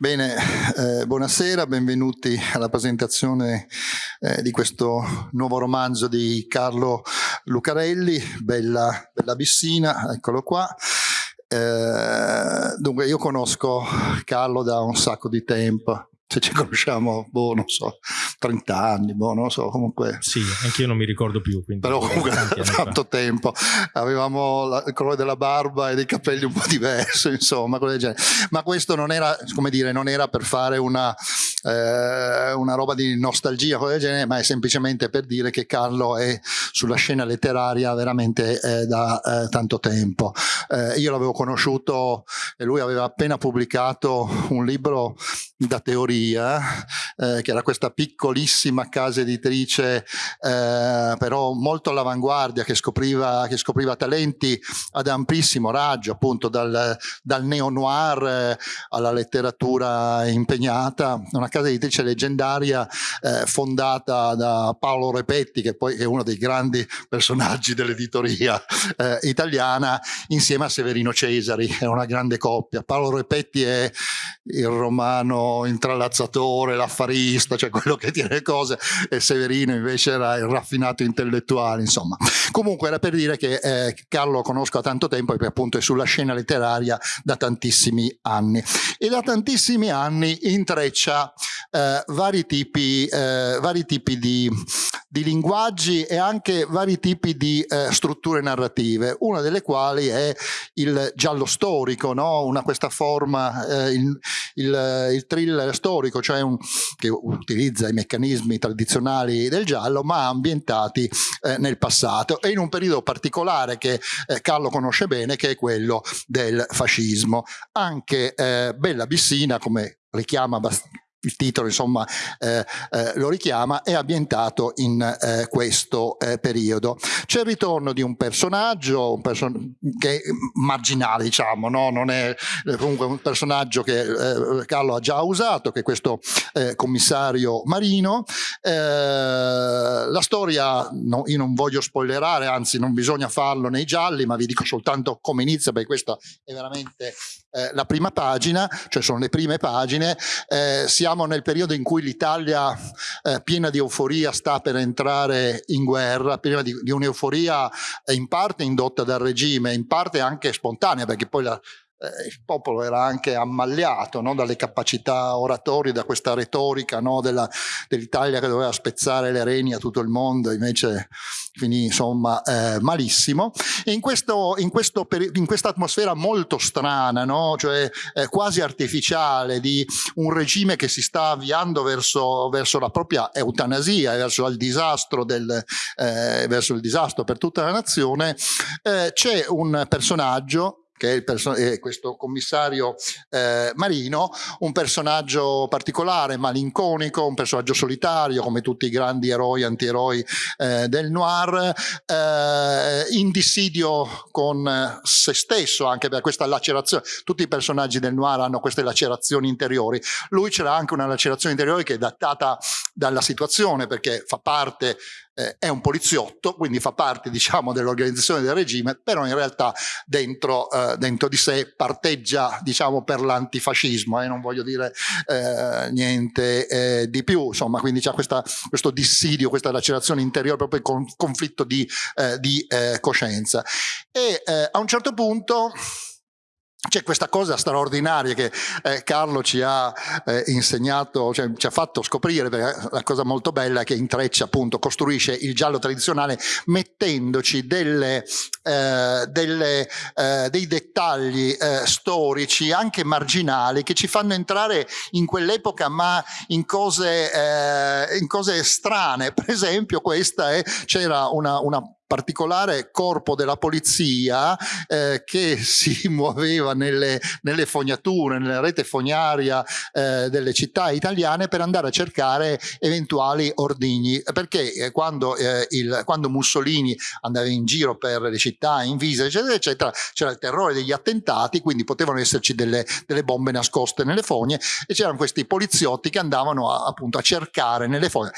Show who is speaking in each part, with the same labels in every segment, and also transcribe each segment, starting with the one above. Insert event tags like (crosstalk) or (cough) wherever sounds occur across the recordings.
Speaker 1: Bene, eh, buonasera, benvenuti alla presentazione eh, di questo nuovo romanzo di Carlo Lucarelli, Bella, Bella Bissina, eccolo qua. Eh, dunque io conosco Carlo da un sacco di tempo, se ci conosciamo, boh, non so, 30 anni, boh, non so, comunque...
Speaker 2: Sì, anche io non mi ricordo più.
Speaker 1: Però comunque (laughs) tanto tempo. Avevamo la, il colore della barba e dei capelli un po' diverso, (laughs) insomma, cose del genere. Ma questo non era, come dire, non era per fare una, eh, una roba di nostalgia, cose del genere, ma è semplicemente per dire che Carlo è sulla scena letteraria veramente eh, da eh, tanto tempo. Eh, io l'avevo conosciuto e lui aveva appena pubblicato un libro da teoria eh, che era questa piccolissima casa editrice, eh, però molto all'avanguardia, che scopriva, che scopriva talenti ad amplissimo raggio, appunto dal, dal neo-noir eh, alla letteratura impegnata, una casa editrice leggendaria eh, fondata da Paolo Repetti, che poi è uno dei grandi personaggi dell'editoria eh, italiana, insieme a Severino Cesari, è una grande coppia. Paolo Repetti è il romano intrallato l'ammazzatore, l'affarista, cioè quello che tiene le cose, e Severino invece era il raffinato intellettuale, insomma. Comunque era per dire che eh, Carlo lo conosco da tanto tempo e appunto è sulla scena letteraria da tantissimi anni. E da tantissimi anni intreccia eh, vari tipi, eh, vari tipi di, di, linguaggi e anche vari tipi di eh, strutture narrative, una delle quali è il giallo storico, no? una, questa forma, eh, il, il, il thriller storico storico, cioè un, che utilizza i meccanismi tradizionali del giallo, ma ambientati eh, nel passato e in un periodo particolare che eh, Carlo conosce bene, che è quello del fascismo. Anche eh, Bella Bissina, come richiama abbastanza il titolo insomma eh, eh, lo richiama, è ambientato in eh, questo eh, periodo. C'è il ritorno di un personaggio un person che marginale diciamo, no? non è eh, comunque un personaggio che eh, Carlo ha già usato, che è questo commissario Marino. la storia, no, io non voglio spoilerare, anzi non bisogna farlo nei gialli, ma vi dico soltanto come inizia, perché questa è veramente la prima pagina, cioè sono le prime pagine, si siamo nel periodo in cui l'Italia eh, piena di euforia sta per entrare in guerra, piena di, di un'euforia eh, in parte indotta dal regime, in parte anche spontanea, perché poi la, eh, il popolo era anche ammagliato no? dalle capacità oratorie, da questa retorica no? dell'Italia dell che doveva spezzare le reni a tutto il mondo, invece finì insomma eh, malissimo. E in, questo, in, questo, in questa atmosfera molto strana, no? cioè eh, quasi artificiale, di un regime che si sta avviando verso, verso la propria eutanasia, verso il disastro, del, eh, verso il disastro per tutta la nazione, eh, c'è un personaggio che è, è questo commissario eh, Marino, un personaggio particolare, malinconico, un personaggio solitario come tutti i grandi eroi, antieroi eh, del noir, eh, in dissidio con se stesso anche per questa lacerazione. Tutti i personaggi del noir hanno queste lacerazioni interiori. Lui c'era anche una lacerazione interiore che è datata dalla situazione perché fa parte eh, è un poliziotto, quindi fa parte (laughs) diciamo, dell'organizzazione del regime, però in realtà dentro, eh, dentro di sé parteggia diciamo, per l'antifascismo, e eh, non voglio dire eh, niente eh, di più, insomma, quindi c'è questo dissidio, questa lacerazione interiore, proprio con conflitto di, eh, di coscienza. E a un certo punto c'è questa cosa straordinaria che eh, Carlo ci ha eh, insegnato, cioè, ci ha fatto scoprire, la cosa molto bella che intreccia appunto, costruisce il giallo tradizionale mettendoci delle, eh, delle, eh, dei dettagli eh, storici anche marginali che ci fanno entrare in quell'epoca ma in cose, eh, in cose strane. Per esempio questa c'era una, una particolare corpo della polizia eh, che (laughs) si muoveva nelle, nelle, fognature, nella rete fognaria eh, delle città italiane per andare a cercare eventuali ordigni, perché eh, quando, eh, il, quando, Mussolini andava in giro per le città, in visa, eccetera, eccetera, c'era il terrore degli attentati, quindi potevano esserci delle, delle bombe nascoste nelle fogne e c'erano questi poliziotti che andavano a, appunto a cercare nelle fogne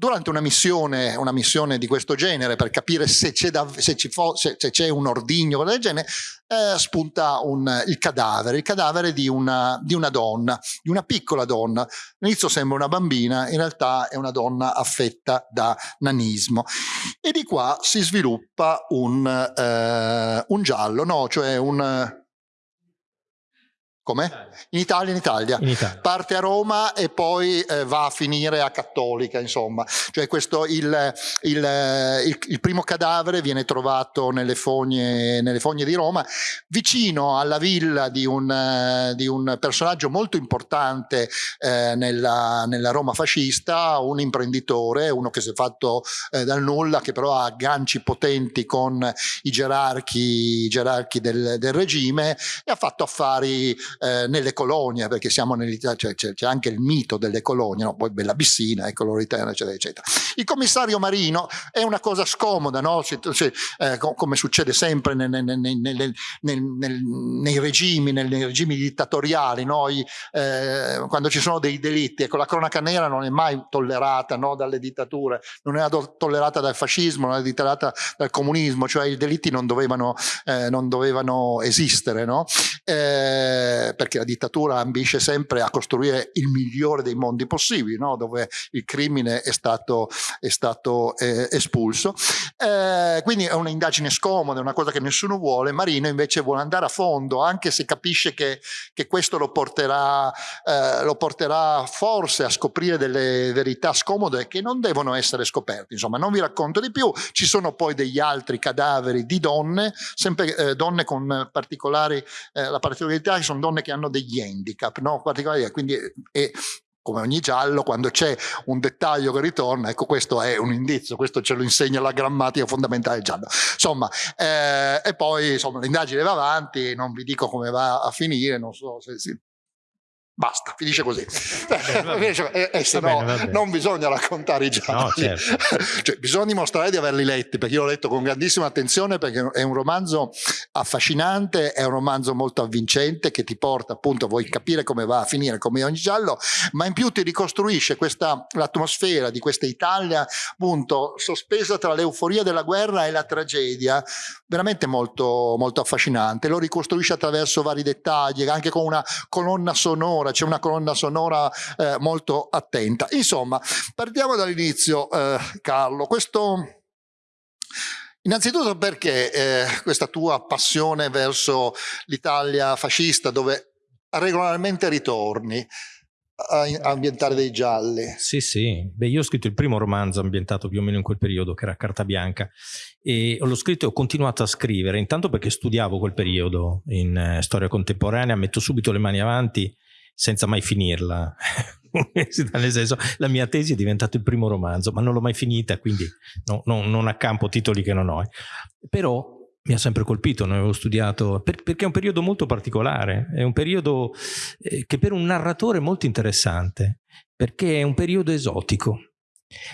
Speaker 1: durante una missione, una missione di questo genere per capire se c'è, un ordigno del genere, eh, spunta un, il cadavere, il cadavere di una, di una, donna, di una piccola donna. All'inizio sembra una bambina, in realtà è una donna affetta da nanismo. E di qua si sviluppa un, eh, un giallo, no? cioè un come? In Italia, in Italia. in Italia. Parte a Roma e poi eh, va a finire a Cattolica, insomma. Cioè questo, il, il, il, il primo cadavere viene trovato nelle fogne, nelle fogne, di Roma, vicino alla villa di un, di un personaggio molto importante eh, nella, nella, Roma fascista, un imprenditore, uno che si è fatto eh, dal nulla, che però ha agganci potenti con i gerarchi, i gerarchi del, del regime e ha fatto affari eh, nelle colonie, perché siamo nell'Italia, cioè, c'è, anche il mito delle colonie, no? poi Bella Bissina, ecco Loriterna, eccetera, eccetera. Il commissario marino è una cosa scomoda, no? se, se, eh, come succede sempre nei, nei, nei, nei regimi, regimi dittatoriali, noi, eh, quando ci sono dei delitti, ecco la cronaca nera non è mai tollerata no? dalle dittature, non è tollerata dal fascismo, non è tollerata dal comunismo, cioè i delitti non dovevano, eh, non dovevano esistere. No? Eh, perché la dittatura ambisce sempre a costruire il migliore dei mondi possibili, no? dove il crimine è stato, è stato eh, espulso. Eh, quindi è un'indagine scomoda, è una cosa che nessuno vuole. Marino invece vuole andare a fondo, anche se capisce che, che questo lo porterà, eh, lo porterà forse a scoprire delle verità scomode che non devono essere scoperte. Insomma, non vi racconto di più. Ci sono poi degli altri cadaveri di donne, sempre eh, donne con particolari, eh, la particolarità che sono donne donne che hanno degli handicap, no? particolari, quindi è, come ogni giallo, quando c'è un dettaglio che ritorna, ecco questo è un indizio, questo ce lo insegna la grammatica fondamentale giallo. Insomma, eh, e poi l'indagine va avanti, non vi dico come va a finire, non so se si Basta, finisce così. (laughs) (laughs) Bene, eh, eh, se no, non bisogna raccontare i gialli. No, certo. (laughs) cioè, bisogna dimostrare di averli letti, perché io l'ho letto con grandissima attenzione, perché è un romanzo affascinante, è un romanzo molto avvincente, che ti porta appunto, vuoi capire come va a finire, come ogni giallo, ma in più ti ricostruisce l'atmosfera di questa Italia, appunto, sospesa tra l'euforia della guerra e la tragedia, veramente molto, molto affascinante. Lo ricostruisce attraverso vari dettagli, anche con una colonna sonora sonora, c'è una colonna sonora eh, molto attenta. Insomma, partiamo dall'inizio, eh, Carlo. Questo... Innanzitutto perché eh, questa tua passione verso l'Italia fascista dove regolarmente ritorni? a ambientare dei gialli.
Speaker 2: Sì, sì. Beh, io ho scritto il primo romanzo ambientato più o meno in quel periodo, che era Carta Bianca, e l'ho scritto e ho continuato a scrivere, intanto perché studiavo quel periodo in eh, storia contemporanea, metto subito le mani avanti senza mai finirla. (laughs) Nel senso, la mia tesi è diventata il primo romanzo, ma non l'ho mai finita, quindi no, no, non accampo titoli che non ho. Però mi ha sempre colpito, ne avevo studiato, per, perché è un periodo molto particolare, è un periodo eh, che per un narratore è molto interessante, perché è un periodo esotico.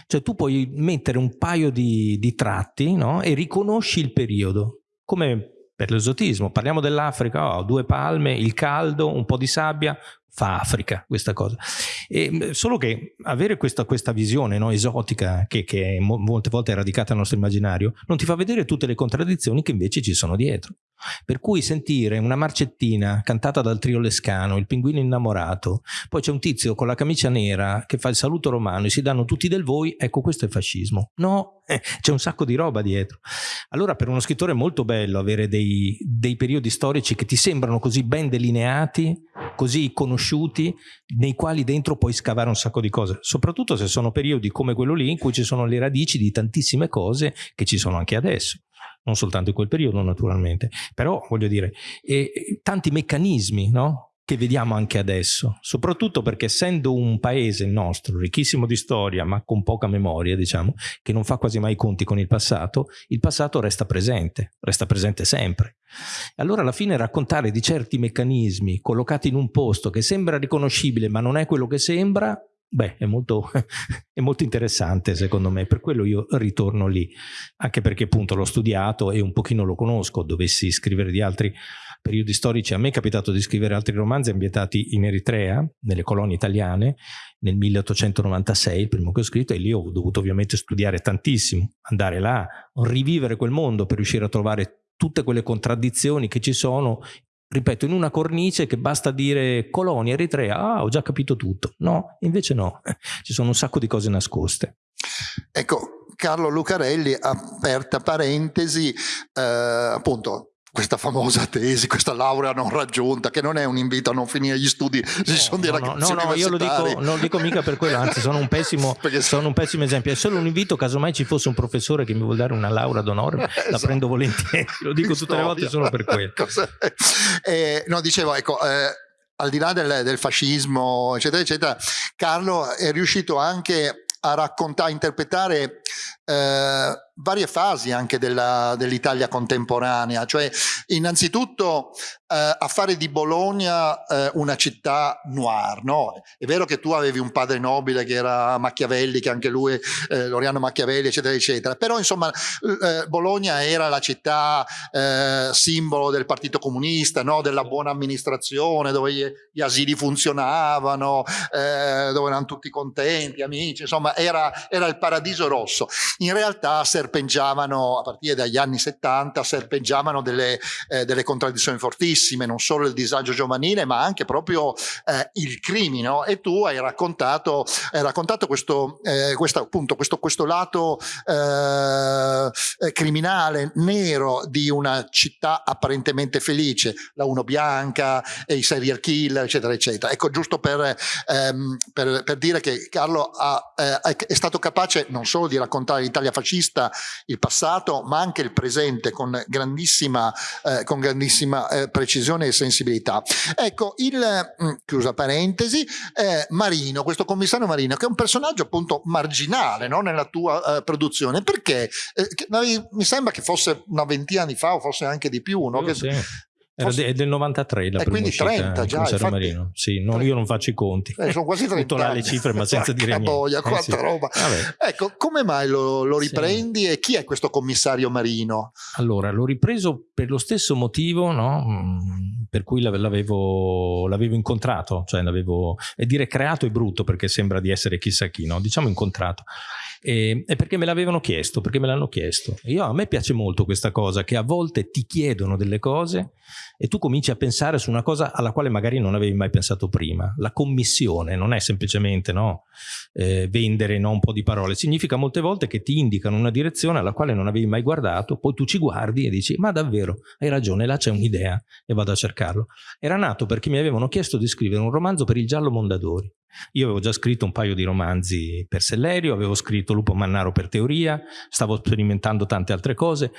Speaker 2: Cioè tu puoi mettere un paio di, di tratti no? e riconosci il periodo, come per l'esotismo. Parliamo dell'Africa, oh, due palme, il caldo, un po' di sabbia, fa Africa questa cosa. E, solo che avere questa, questa visione no, esotica che, che molte volte è radicata nel nostro immaginario non ti fa vedere tutte le contraddizioni che invece ci sono dietro. Per cui sentire una marcettina cantata dal trio Lescano, il pinguino innamorato, poi c'è un tizio con la camicia nera che fa il saluto romano e si danno tutti del voi, ecco questo è fascismo. No, eh, c'è un sacco di roba dietro. Allora per uno scrittore è molto bello avere dei, dei periodi storici che ti sembrano così ben delineati, così conosciuti, nei quali dentro puoi scavare un sacco di cose, soprattutto se sono periodi come quello lì in cui ci sono le radici di tantissime cose che ci sono anche adesso non soltanto in quel periodo naturalmente, però voglio dire, e, tanti meccanismi no? che vediamo anche adesso, soprattutto perché essendo un paese nostro, ricchissimo di storia ma con poca memoria, diciamo, che non fa quasi mai conti con il passato, il passato resta presente, resta presente sempre. Allora alla fine raccontare di certi meccanismi collocati in un posto che sembra riconoscibile ma non è quello che sembra, Beh, è molto, (laughs) è molto, interessante secondo me, per quello io ritorno lì, anche perché appunto l'ho studiato e un pochino lo conosco, dovessi scrivere di altri periodi storici. A me è capitato di scrivere altri romanzi ambientati in Eritrea, nelle colonie italiane, nel 1896, il primo che ho scritto, e lì ho dovuto ovviamente studiare tantissimo, andare là, rivivere quel mondo per riuscire a trovare tutte quelle contraddizioni che ci sono ripeto, in una cornice che basta dire colonia Eritrea, ah, ho già capito tutto. No, invece no, (laughs) ci sono un sacco di cose nascoste.
Speaker 1: Ecco, Carlo Lucarelli, aperta parentesi, eh, appunto, questa famosa tesi, questa laurea non raggiunta, che non è un invito a non finire gli studi, ci no, sono dei
Speaker 2: no,
Speaker 1: ragazzi
Speaker 2: No, no, io lo dico, non lo dico mica per quello, anzi sono un, pessimo, (laughs) sono un pessimo esempio, è solo un invito, casomai ci fosse un professore che mi vuole dare una laurea d'onore, esatto. la prendo volentieri, lo dico tutte le volte solo per quello. (laughs)
Speaker 1: eh, no, dicevo, ecco... Eh, al di là del, del fascismo, eccetera, eccetera, Carlo è riuscito anche a raccontare, a interpretare eh, varie fasi anche dell'Italia contemporanea, cioè innanzitutto eh, a fare di Bologna eh, una città noir, no? È vero che tu avevi un padre nobile che era Machiavelli, che anche lui, eh, Loriano Machiavelli, eccetera, eccetera, però insomma eh, Bologna era la città eh, simbolo del Partito Comunista, no? della buona amministrazione, dove gli, gli asili funzionavano, dove erano tutti contenti, amici, insomma era, era il paradiso rosso. In realtà serpeggiavano, a partire dagli anni 70, serpeggiavano delle, delle contraddizioni fortissime, non solo il disagio giovanile, ma anche proprio eh, il crimine. E tu hai raccontato, hai raccontato questo, eh, questo, appunto, questo, questo lato eh, eh, criminale, nero di una città apparentemente felice, la Uno Bianca, e i serial killer, eccetera, eccetera. Ecco, giusto per, ehm, per, per dire che Carlo ha, eh, è stato capace non solo di raccontare l'Italia fascista, il passato, ma anche il presente con grandissima, eh, con grandissima eh, precisione e sensibilità. Ecco, il, mm, chiusa parentesi, eh, Marino, questo commissario Marino, che è un personaggio appunto marginale no, nella tua eh, produzione, perché eh, mi sembra che fosse una ventina di anni fa o forse anche di più, no? Che,
Speaker 2: sì. Era de, del 93 la
Speaker 1: e quindi 30 già, infatti,
Speaker 2: Marino. Sì, non, io non faccio i conti.
Speaker 1: Eh, sono quasi 30 (laughs)
Speaker 2: Butto là le cifre ma (laughs) senza dire niente.
Speaker 1: Boia, quanta eh, sì. roba. Ecco, come mai lo, lo riprendi sì. e chi è questo commissario Marino?
Speaker 2: Allora, l'ho ripreso per lo stesso motivo no? Mm, per cui l'avevo, l'avevo incontrato, cioè l'avevo, e dire creato è brutto perché sembra di essere chissà chi, no? diciamo incontrato. E, e perché me l'avevano chiesto, perché me l'hanno chiesto. Io, a me piace molto questa cosa, che a volte ti chiedono delle cose e tu cominci a pensare su una cosa alla quale magari non avevi mai pensato prima. La commissione non è semplicemente no, eh, vendere no, un po' di parole, significa molte volte che ti indicano una direzione alla quale non avevi mai guardato, poi tu ci guardi e dici ma davvero, hai ragione, là c'è un'idea e vado a cercarlo. Era nato perché mi avevano chiesto di scrivere un romanzo per il giallo Mondadori. Io avevo già scritto un paio di romanzi per Sellerio, avevo scritto Lupo Mannaro per teoria, stavo sperimentando tante altre cose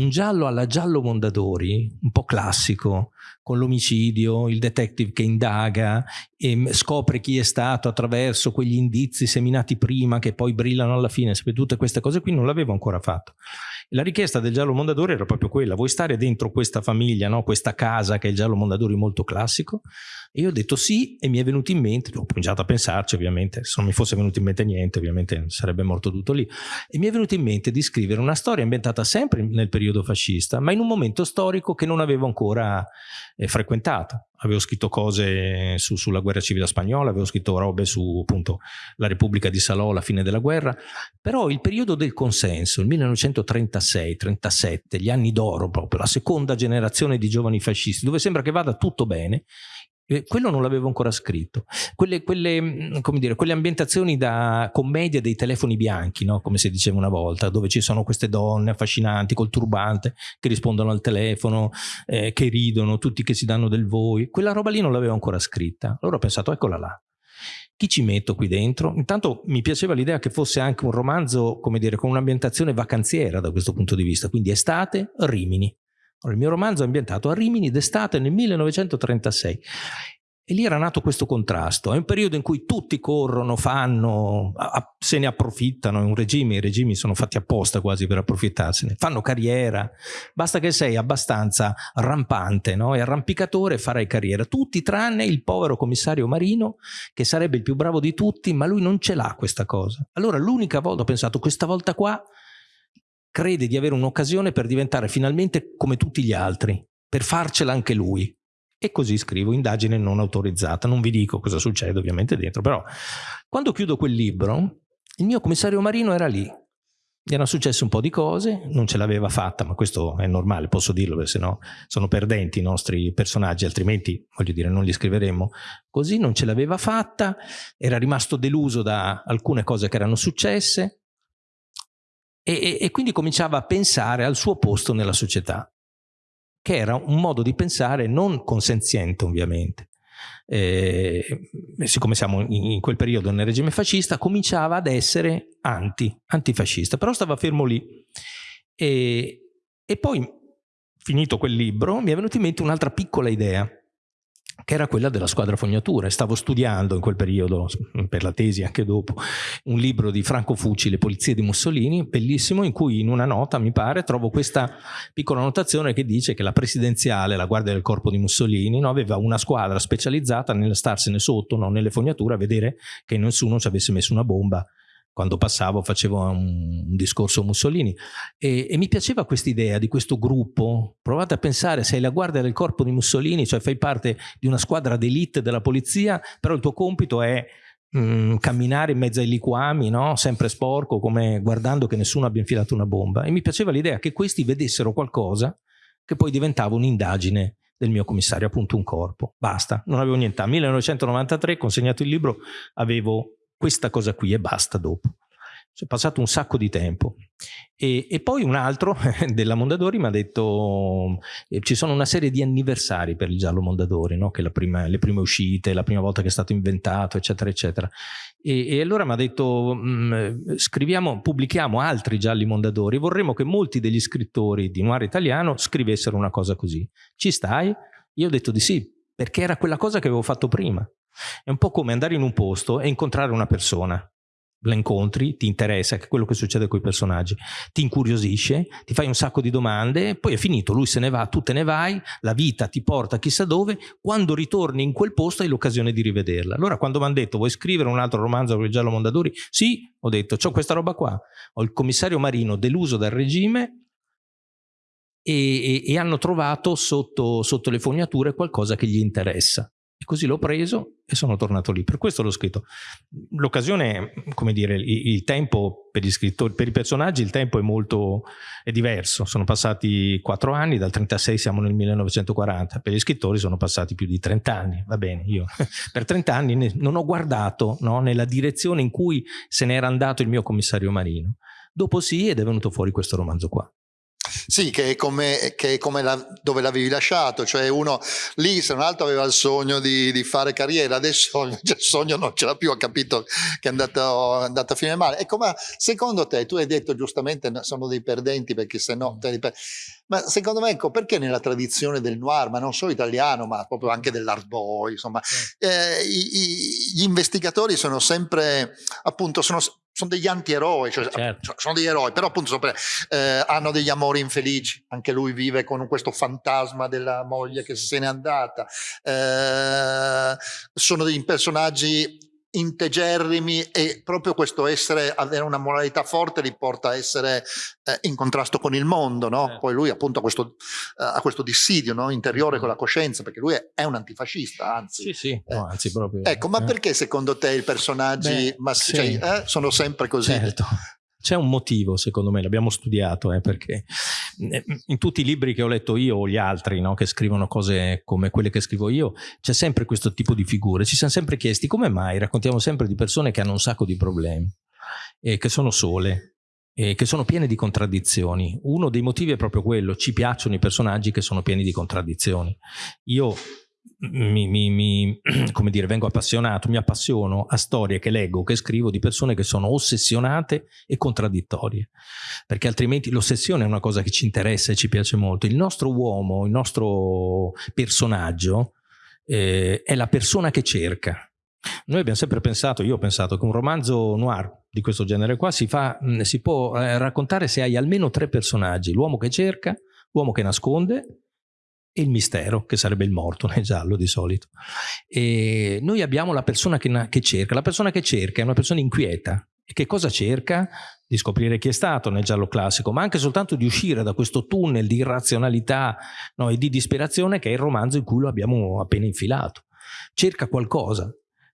Speaker 2: un giallo alla giallo Mondadori, un po' classico, con l'omicidio, il detective che indaga e scopre chi è stato attraverso quegli indizi seminati prima che poi brillano alla fine, tutte queste cose qui non l'avevo ancora fatto. La richiesta del giallo Mondadori era proprio quella, vuoi stare dentro questa famiglia, no? questa casa che è il giallo Mondadori molto classico? E io ho detto sì e mi è venuto in mente, ho cominciato a pensarci ovviamente, se non mi fosse venuto in mente niente ovviamente sarebbe morto tutto lì, e mi è venuto in mente di scrivere una storia ambientata sempre nel periodo fascista, ma in un momento storico che non avevo ancora eh, frequentato. Avevo scritto cose su, sulla guerra civile spagnola, avevo scritto robe su appunto la Repubblica di Salò, la fine della guerra, però il periodo del consenso, il 1936-37, gli anni d'oro proprio, la seconda generazione di giovani fascisti, dove sembra che vada tutto bene, quello non l'avevo ancora scritto. Quelle, quelle, mm, dire, quelle, ambientazioni da commedia dei telefoni bianchi, no? come si diceva una volta, dove ci sono queste donne affascinanti col turbante che rispondono al telefono, eh, che ridono, tutti che si danno del voi. Quella roba lì non l'avevo ancora scritta. Allora ho pensato, eccola là. Chi ci metto qui dentro? Intanto mi piaceva l'idea che fosse anche un romanzo, come dire, con un'ambientazione vacanziera da questo punto di vista, quindi estate, Rimini. Il mio romanzo è ambientato a Rimini d'estate nel 1936 e lì era nato questo contrasto. È un periodo in cui tutti corrono, fanno, se ne approfittano. È un regime, i regimi sono fatti apposta quasi per approfittarsene. Fanno carriera. Basta che sei abbastanza rampante no? e arrampicatore farai carriera. Tutti tranne il povero commissario Marino, che sarebbe il più bravo di tutti, ma lui non ce l'ha questa cosa. Allora l'unica volta ho pensato, questa volta qua crede di avere un'occasione per diventare finalmente come tutti gli altri. per farcela anche lui. E così scrivo indagine non autorizzata. Non vi dico cosa succede ovviamente dentro, però quando chiudo quel libro, il mio commissario Marino era lì. Gli erano successe un po' di cose, non ce l'aveva fatta, ma questo è normale, posso dirlo, perché sennò sono perdenti i nostri personaggi, altrimenti, voglio dire, non li scriveremmo. Così non ce l'aveva fatta, era rimasto deluso da alcune cose che erano successe e, e, quindi cominciava a pensare al suo posto nella società che era un modo di pensare non consenziente ovviamente. Eh, siccome siamo in, in, quel periodo nel regime fascista, cominciava ad essere anti, antifascista, però stava fermo lì. E, e poi, finito quel libro, mi è venuta in mente un'altra piccola idea, che era quella della squadra fognatura. Stavo studiando in quel periodo, per la tesi anche dopo, un libro di Franco Fucci, Le polizie di Mussolini, bellissimo, in cui in una nota, mi pare, trovo questa piccola notazione che dice che la presidenziale, la guardia del corpo di Mussolini, no, aveva una squadra specializzata nel starsene sotto, no, nelle fognature, a vedere che nessuno ci avesse messo una bomba quando passavo facevo un, un discorso Mussolini e, e mi piaceva questa idea di questo gruppo provate a pensare sei la guardia del corpo di Mussolini cioè fai parte di una squadra d'elite della polizia però il tuo compito è mm, camminare in mezzo ai liquami no? sempre sporco come guardando che nessuno abbia infilato una bomba e mi piaceva l'idea che questi vedessero qualcosa che poi diventava un'indagine del mio commissario, appunto un corpo. Basta, non avevo niente. 1993, consegnato il libro, avevo questa cosa qui e basta dopo. C'è passato un sacco di tempo. E, e poi un altro (laughs) della Mondadori mi ha detto eh, ci sono una serie di anniversari per il giallo Mondadori, no? che prima, le prime uscite, la prima volta che è stato inventato, eccetera, eccetera. E, e allora mi ha detto mh, scriviamo, pubblichiamo altri gialli Mondadori, vorremmo che molti degli scrittori di noir italiano scrivessero una cosa così. Ci stai? Io ho detto di sì, perché era quella cosa che avevo fatto prima. È un po' come andare in un posto e incontrare una persona. La incontri, ti interessa, quello che succede con i personaggi, ti incuriosisce, ti fai un sacco di domande, poi è finito, lui se ne va, tu te ne vai, la vita ti porta chissà dove, quando ritorni in quel posto hai l'occasione di rivederla. Allora quando mi hanno detto vuoi scrivere un altro romanzo con giallo Mondadori? Sì, ho detto, ho questa roba qua, ho il commissario Marino deluso dal regime e, e, e hanno trovato sotto, sotto le fognature qualcosa che gli interessa. Così l'ho preso e sono tornato lì. Per questo l'ho scritto. L'occasione, come dire, il, il, tempo per gli scrittori, per i personaggi, il tempo è molto è diverso. Sono passati quattro anni, dal 36 siamo nel 1940. Per gli scrittori sono passati più di 30 anni. Va bene, io (laughs) per 30 anni non ho guardato no, nella direzione in cui se n'era andato il mio commissario Marino. Dopo sì, ed è venuto fuori questo romanzo qua.
Speaker 1: Sì, che è come, che è come la, dove l'avevi lasciato, cioè uno lì se un altro aveva il sogno di, di fare carriera, adesso (laughs) il sogno non ce l'ha più, ha capito che è andato, è andato a finire male. Ecco, ma secondo te, tu hai detto giustamente sono dei perdenti perché se no... Ma secondo me, ecco, perché nella tradizione del noir, ma non solo italiano, ma proprio anche dell'art boy, insomma, eh, i, i, gli investigatori sono sempre, appunto, sono sono degli antieroi, cioè, certo. sono degli eroi, però appunto eh, hanno degli amori infelici, anche lui vive con questo fantasma della moglie che se n'è andata, eh, sono dei personaggi integerrimi e proprio questo essere, avere una moralità forte li porta a essere eh, in contrasto con il mondo, no? Eh. Poi lui appunto ha questo, uh, ha questo dissidio no? interiore con la coscienza, perché lui è, è un antifascista, anzi.
Speaker 2: Sì, sì, no, eh. anzi proprio.
Speaker 1: Ecco, ma eh. perché secondo te i personaggi Beh, sì. cioè, eh, sono sempre così?
Speaker 2: Certo. C'è un motivo, secondo me, l'abbiamo studiato, eh, perché eh, in tutti i libri che ho letto io o gli altri no, che scrivono cose come quelle che scrivo io, c'è sempre questo tipo di figure. Ci siamo sempre chiesti come mai raccontiamo sempre di persone che hanno un sacco di problemi, e che sono sole, e che sono piene di contraddizioni. Uno dei motivi è proprio quello, ci piacciono i personaggi che sono pieni di contraddizioni. Io mi, mi, mi, (clears throat) come dire, vengo appassionato, mi appassiono a storie che leggo, che scrivo di persone che sono ossessionate e contraddittorie, perché altrimenti l'ossessione è una cosa che ci interessa e ci piace molto. Il nostro uomo, il nostro personaggio eh, è la persona che cerca. Noi abbiamo sempre pensato, io ho pensato che un romanzo noir di questo genere qua si, fa, si può eh, raccontare se hai almeno tre personaggi, l'uomo che cerca, l'uomo che nasconde e il mistero, che sarebbe il morto (laughs) nel giallo di solito. E noi abbiamo la persona che, che cerca, la persona che cerca è una persona inquieta. E che cosa cerca? di scoprire chi è stato nel giallo classico, ma anche soltanto di uscire da questo tunnel di irrazionalità no, e di disperazione che è il romanzo in cui lo abbiamo appena infilato. Cerca qualcosa,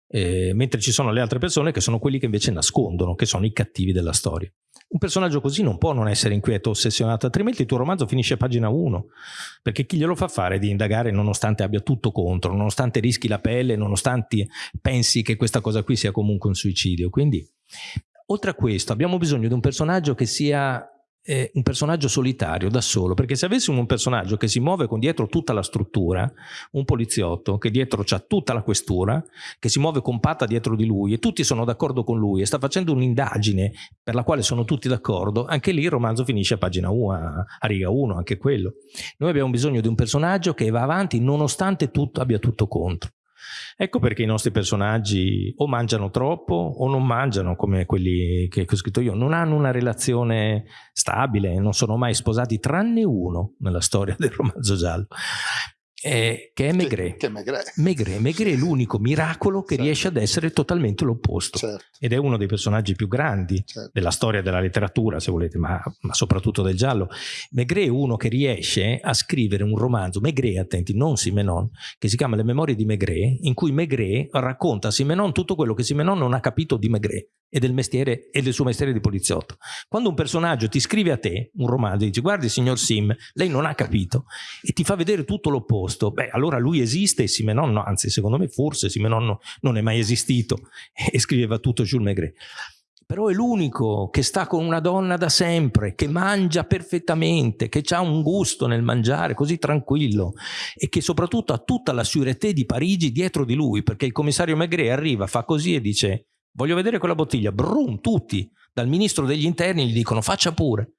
Speaker 2: eh, mentre ci sono le altre persone che sono quelli che invece nascondono, che sono i cattivi della storia. Un personaggio così non può non essere inquieto, ossessionato, altrimenti il tuo romanzo finisce a pagina 1, perché chi glielo fa fare di indagare nonostante abbia tutto contro, nonostante rischi la pelle, nonostante pensi che questa cosa qui sia comunque un suicidio. Quindi Oltre a questo abbiamo bisogno di un personaggio che sia eh, un personaggio solitario, da solo, perché se avessimo un personaggio che si muove con dietro tutta la struttura, un poliziotto che dietro c'ha tutta la questura, che si muove compatta dietro di lui e tutti sono d'accordo con lui e sta facendo un'indagine per la quale sono tutti d'accordo, anche lì il romanzo finisce a pagina 1, a, a riga 1, anche quello. Noi abbiamo bisogno di un personaggio che va avanti nonostante tutto abbia tutto contro. Ecco perché i nostri personaggi o mangiano troppo o non mangiano come quelli che ho scritto io, non hanno una relazione stabile, non sono mai sposati tranne uno nella storia del romanzo giallo eh, che è Maigret. Che, che Maigret. Maigret. Maigret è l'unico miracolo che certo. riesce ad essere totalmente l'opposto. Certo. Ed è uno dei personaggi più grandi certo. della storia della letteratura, se volete, ma, ma, soprattutto del giallo. Maigret è uno che riesce a scrivere un romanzo, Maigret, attenti, non Simenon, che si chiama Le memorie di Maigret, in cui Maigret racconta a Simenon tutto quello che Simenon non ha capito di Maigret e del mestiere e del suo mestiere di poliziotto. Quando un personaggio ti scrive a te un romanzo e dice guardi signor Sim, lei non ha capito e ti fa vedere tutto l'opposto, beh allora lui esiste e Simenon no, anzi secondo me forse Simenon non è mai esistito (laughs) e scriveva tutto Jules Maigret. Però è l'unico che sta con una donna da sempre, che mangia perfettamente, che ha un gusto nel mangiare così tranquillo e che soprattutto ha tutta la sûreté di Parigi dietro di lui, perché il commissario Maigret arriva, fa così e dice voglio vedere quella bottiglia, brum, tutti, dal ministro degli interni gli dicono faccia pure.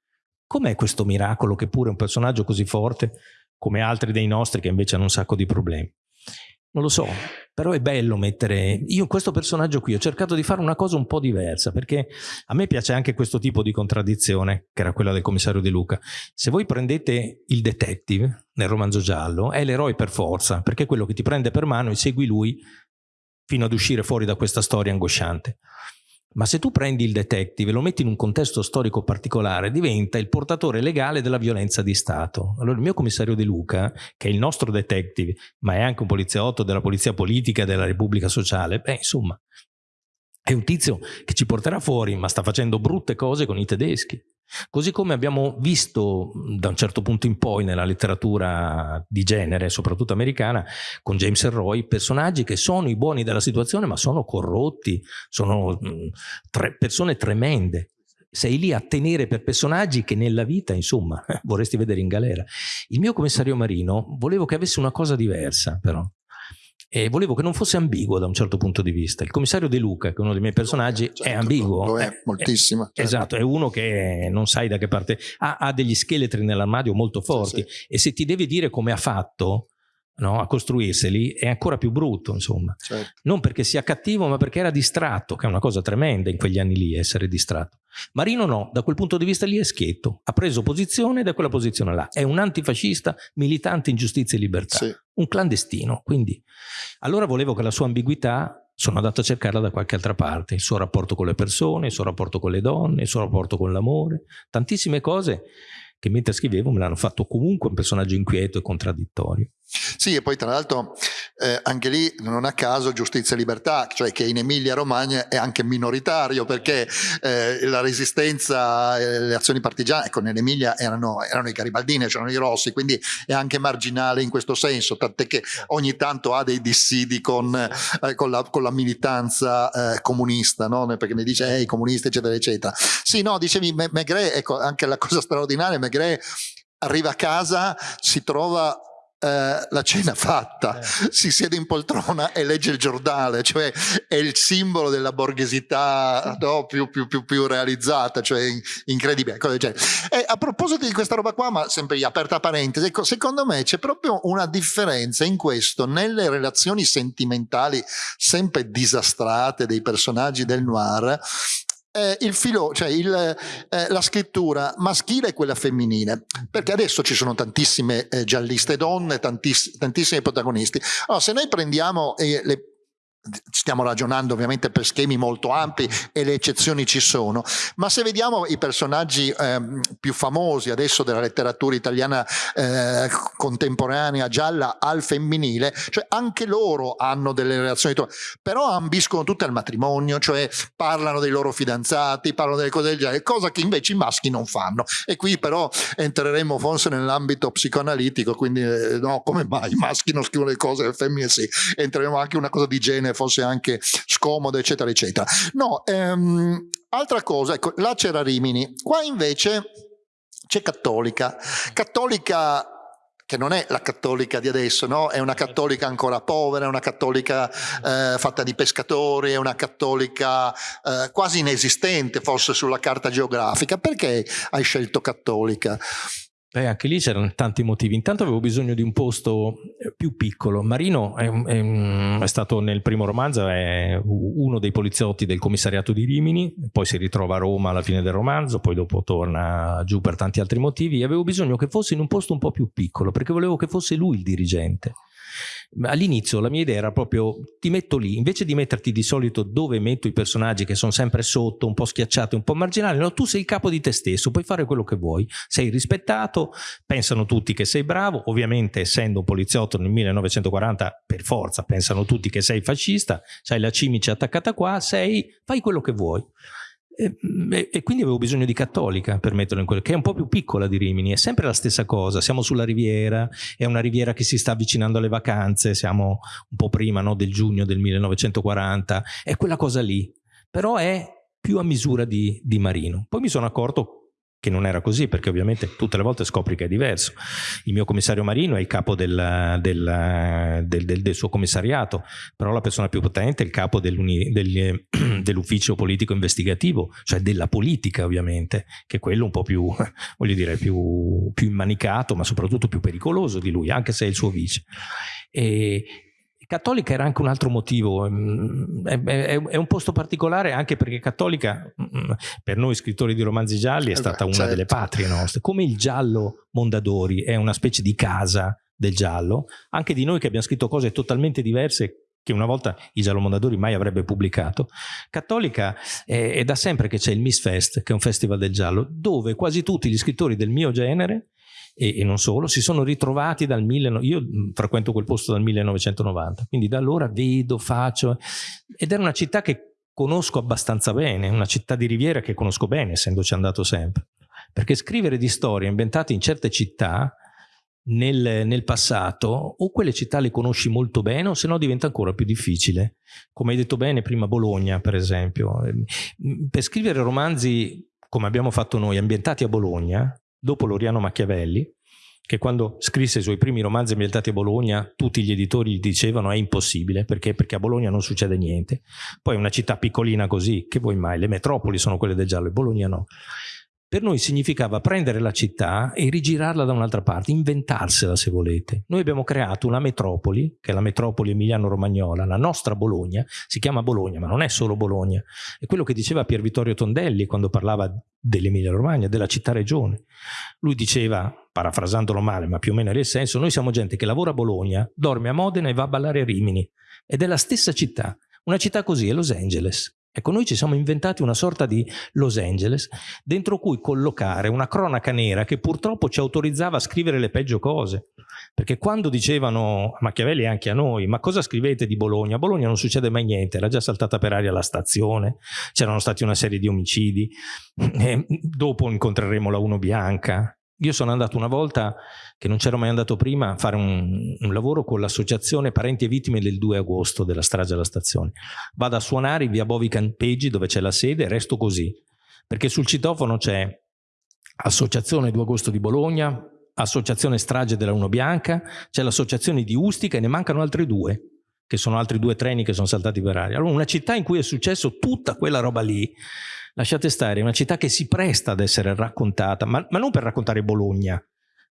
Speaker 2: Com'è questo miracolo che pure un personaggio così forte, come altri dei nostri che invece hanno un sacco di problemi? Non lo so, però è bello mettere... Io questo personaggio qui ho cercato di fare una cosa un po' diversa, perché a me piace anche questo tipo di contraddizione, che era quella del commissario De Luca. Se voi prendete il detective nel romanzo giallo, è l'eroe per forza, perché è quello che ti prende per mano e segui lui fino ad uscire fuori da questa storia angosciante. Ma se tu prendi il detective e lo metti in un contesto storico particolare, diventa il portatore legale della violenza di Stato. Allora il mio commissario De Luca, che è il nostro detective, ma è anche un poliziotto della polizia politica della Repubblica Sociale, beh insomma, è un tizio che ci porterà fuori, ma sta facendo brutte cose con i tedeschi. Così come abbiamo visto da un certo punto in poi nella letteratura di genere, soprattutto americana, con James Roy, personaggi che sono i buoni della situazione ma sono corrotti, sono tre persone tremende. Sei lì a tenere per personaggi che nella vita, insomma, (laughs) vorresti vedere in galera. Il mio commissario Marino volevo che avesse una cosa diversa, però e volevo che non fosse ambiguo da un certo punto di vista. Il commissario De Luca, che è uno dei miei personaggi, certo, è ambiguo.
Speaker 1: Lo è, è moltissimo.
Speaker 2: Certo. Esatto, è uno che non sai da che parte... Ha, ha degli scheletri nell'armadio molto forti sì, sì. e se ti deve dire come ha fatto, no, a costruirseli è ancora più brutto insomma certo. non perché sia cattivo ma perché era distratto che è una cosa tremenda in quegli anni lì essere distratto Marino no, da quel punto di vista lì è schietto ha preso posizione da quella posizione là è un antifascista militante in giustizia e libertà sì. un clandestino quindi allora volevo che la sua ambiguità sono andato a cercarla da qualche altra parte il suo rapporto con le persone il suo rapporto con le donne il suo rapporto con l'amore tantissime cose che mentre scrivevo me l'hanno fatto comunque un personaggio inquieto e contraddittorio.
Speaker 1: Sì, e poi tra l'altro eh, anche lì non a caso giustizia e libertà, cioè che in Emilia Romagna è anche minoritario perché eh, la resistenza e le azioni partigiane, ecco nell'Emilia erano, erano, i garibaldini, c'erano i rossi, quindi è anche marginale in questo senso, tant'è che ogni tanto ha dei dissidi con, eh, con, la, con la, militanza eh, comunista, no? perché mi dice eh, i comunisti eccetera eccetera. Sì, no, dicevi Megre, ecco anche la cosa straordinaria, Megre arriva a casa, si trova Uh, la cena fatta, eh. si siede in poltrona e legge il giornale, cioè è il simbolo della borghesità no, più, più, più, più, realizzata, cioè incredibile. E a proposito di questa roba qua, ma sempre aperta parentesi, ecco, secondo me c'è proprio una differenza in questo, nelle relazioni sentimentali sempre disastrate dei personaggi del noir, eh, il filo, cioè il, eh, la scrittura maschile e quella femminile, perché adesso ci sono tantissime eh, gialliste donne, tantiss tantissimi protagonisti. Allora, se noi prendiamo eh, le stiamo ragionando ovviamente per schemi molto ampi e le eccezioni ci sono, ma se vediamo i personaggi eh, più famosi adesso della letteratura italiana eh, contemporanea gialla al femminile, cioè anche loro hanno delle relazioni, però ambiscono tutte al matrimonio, cioè parlano dei loro fidanzati, parlano delle cose del genere, cosa che invece i maschi non fanno. E qui però entreremo forse nell'ambito psicoanalitico, quindi eh, no, come mai i maschi non scrivono le cose, le femmine sì, entreremo anche una cosa di genere fosse anche scomodo, eccetera, eccetera. No, ehm, altra cosa, ecco, là c'era Rimini, qua invece c'è Cattolica. Cattolica che non è la cattolica di adesso, no? è una cattolica ancora povera, è una cattolica eh, fatta di pescatori, è una cattolica eh, quasi inesistente forse sulla carta geografica. Perché hai scelto cattolica?
Speaker 2: Beh, anche lì c'erano tanti motivi. Intanto avevo bisogno di un posto eh, più piccolo. Marino è, è, è, stato nel primo romanzo, è uno dei poliziotti del commissariato di Rimini, poi si ritrova a Roma alla fine del romanzo, poi dopo torna giù per tanti altri motivi. Avevo bisogno che fosse in un posto un po' più piccolo, perché volevo che fosse lui il dirigente all'inizio la mia idea era proprio ti metto lì, invece di metterti di solito dove metto i personaggi che sono sempre sotto, un po' schiacciati, un po' marginali, no, tu sei il capo di te stesso, puoi fare quello che vuoi, sei rispettato, pensano tutti che sei bravo, ovviamente essendo un poliziotto nel 1940 per forza pensano tutti che sei fascista, sai la cimice attaccata qua, sei, fai quello che vuoi. E, e, quindi avevo bisogno di Cattolica per metterlo in quello, che è un po' più piccola di Rimini, è sempre la stessa cosa, siamo sulla riviera, è una riviera che si sta avvicinando alle vacanze, siamo un po' prima no, del giugno del 1940, è quella cosa lì, però è più a misura di, di Marino. Poi mi sono accorto che non era così perché ovviamente tutte le volte scopri che è diverso. Il mio commissario Marino è il capo del, del, del, del suo commissariato, però la persona più potente è il capo (clears throat) dell'ufficio politico investigativo, cioè della politica ovviamente, che è quello un po' più, (laughs) voglio dire, più, più immanicato, ma soprattutto più pericoloso di lui, anche se è il suo vice. E, Cattolica era anche un altro motivo, mm, è, è, è, un posto particolare anche perché Cattolica mm, per noi scrittori di romanzi gialli è eh stata una certo. delle patrie nostre, come il giallo Mondadori è una specie di casa del giallo, anche di noi che abbiamo scritto cose totalmente diverse che una volta il Giallo Mondadori mai avrebbe pubblicato. Cattolica è, è da sempre che c'è il Miss Fest, che è un festival del giallo, dove quasi tutti gli scrittori del mio genere e, e, non solo, si sono ritrovati dal 19... Io frequento quel posto dal 1990, quindi da allora vedo, faccio... Ed era una città che conosco abbastanza bene, una città di riviera che conosco bene, essendoci andato sempre. Perché scrivere di storie inventate in certe città nel, nel, passato, o quelle città le conosci molto bene, o se no diventa ancora più difficile. Come hai detto bene prima, Bologna, per esempio. Per scrivere romanzi, come abbiamo fatto noi, ambientati a Bologna, dopo Loriano Machiavelli, che quando scrisse i suoi primi romanzi ambientati a Bologna, tutti gli editori gli dicevano è impossibile, perché? Perché a Bologna non succede niente. Poi una città piccolina così, che vuoi mai? Le metropoli sono quelle del giallo, e Bologna no. Per noi significava prendere la città e rigirarla da un'altra parte, inventarsela se volete. Noi abbiamo creato una metropoli, che è la metropoli emiliano-romagnola, la nostra Bologna, si chiama Bologna, ma non è solo Bologna. È quello che diceva Pier Vittorio Tondelli quando parlava dell'Emilia-Romagna, della città-regione. Lui diceva, parafrasandolo male, ma più o meno il senso, noi siamo gente che lavora a Bologna, dorme a Modena e va a ballare a Rimini. Ed è la stessa città. Una città così è Los Angeles. Ecco, noi ci siamo inventati una sorta di Los Angeles dentro cui collocare una cronaca nera che purtroppo ci autorizzava a scrivere le peggio cose. Perché quando dicevano a Machiavelli e anche a noi, ma cosa scrivete di Bologna? A Bologna non succede mai niente, era già saltata per aria la stazione, c'erano stati una serie di omicidi, dopo incontreremo la Uno Bianca, io sono andato una volta, che non c'ero mai andato prima, a fare un, un lavoro con l'associazione Parenti e Vittime del 2 agosto della strage alla stazione. Vado a suonare via Bovi Campeggi dove c'è la sede e resto così, perché sul citofono c'è Associazione 2 agosto di Bologna, Associazione Strage della Uno Bianca, c'è l'associazione di Ustica e ne mancano altri due, che sono altri due treni che sono saltati per aria. Allora una città in cui è successo tutta quella roba lì, lasciate stare, è una città che si presta ad essere raccontata, ma, ma non per raccontare Bologna,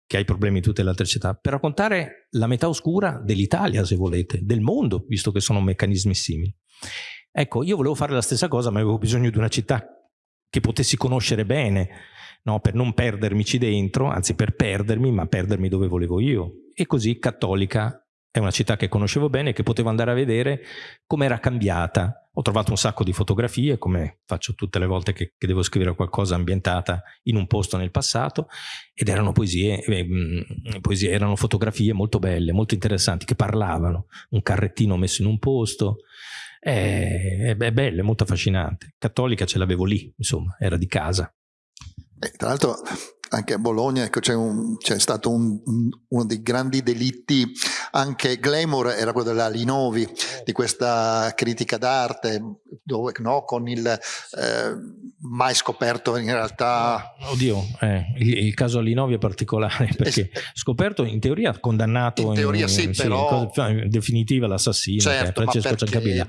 Speaker 2: che ha i problemi di tutte le altre città, per raccontare la metà oscura dell'Italia, se volete, del mondo, visto che sono meccanismi simili. Ecco, io volevo fare la stessa cosa, ma avevo bisogno di una città che potessi conoscere bene, no? per non perdermici dentro, anzi per perdermi, ma perdermi dove volevo io. E così Cattolica è una città che conoscevo bene e che potevo andare a vedere come era cambiata. Ho trovato un sacco di fotografie, come faccio tutte le volte che, che, devo scrivere qualcosa ambientata in un posto nel passato, ed erano poesie, eh, poesie, erano fotografie molto belle, molto interessanti, che parlavano. Un carrettino messo in un posto, è, è bella, è molto affascinante. Cattolica ce l'avevo lì, insomma, era di casa.
Speaker 1: Eh, tra l'altro anche a Bologna ecco, c'è, stato un, uno dei grandi delitti, anche glamour era quello della Linovi, di questa critica d'arte, dove, no, con il eh, mai scoperto in realtà...
Speaker 2: Oddio, eh, il, il, caso Linovi è particolare perché es- scoperto in teoria condannato
Speaker 1: in teoria in, sì, in, però...
Speaker 2: in definitiva l'assassino,
Speaker 1: certo,
Speaker 2: che è Francesco Ciancabilla,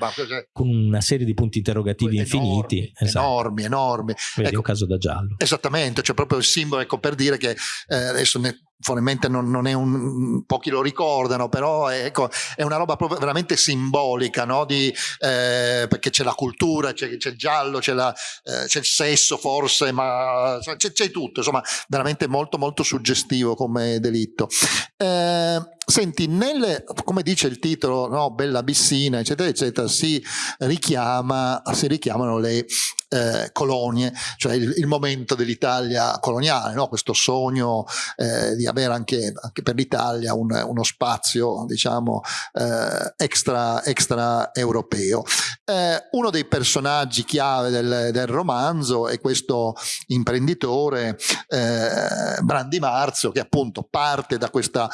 Speaker 2: con una serie di punti interrogativi
Speaker 1: enormi,
Speaker 2: infiniti.
Speaker 1: Esatto. Enormi, enormi.
Speaker 2: Vedi, ecco, un caso da giallo.
Speaker 1: Esattamente, cioè proprio il simbolo ecco, per dire che eh, adesso ne, probabilmente non, non, è un pochi lo ricordano però è, ecco, è una roba proprio veramente simbolica no? Di, eh, perché c'è la cultura c'è, il giallo c'è, eh, il sesso forse ma c'è, c'è, tutto insomma veramente molto molto suggestivo come delitto eh, senti nel, come dice il titolo no? Bella Bissina eccetera eccetera si richiama si richiamano le eh, colonie, cioè il, il momento dell'Italia coloniale, no? questo sogno eh, di avere anche, anche per l'Italia un, uno spazio diciamo eh, extra, extra europeo. Eh, uno dei personaggi chiave del, del, romanzo è questo imprenditore eh, Brandi Marzio che appunto parte da questa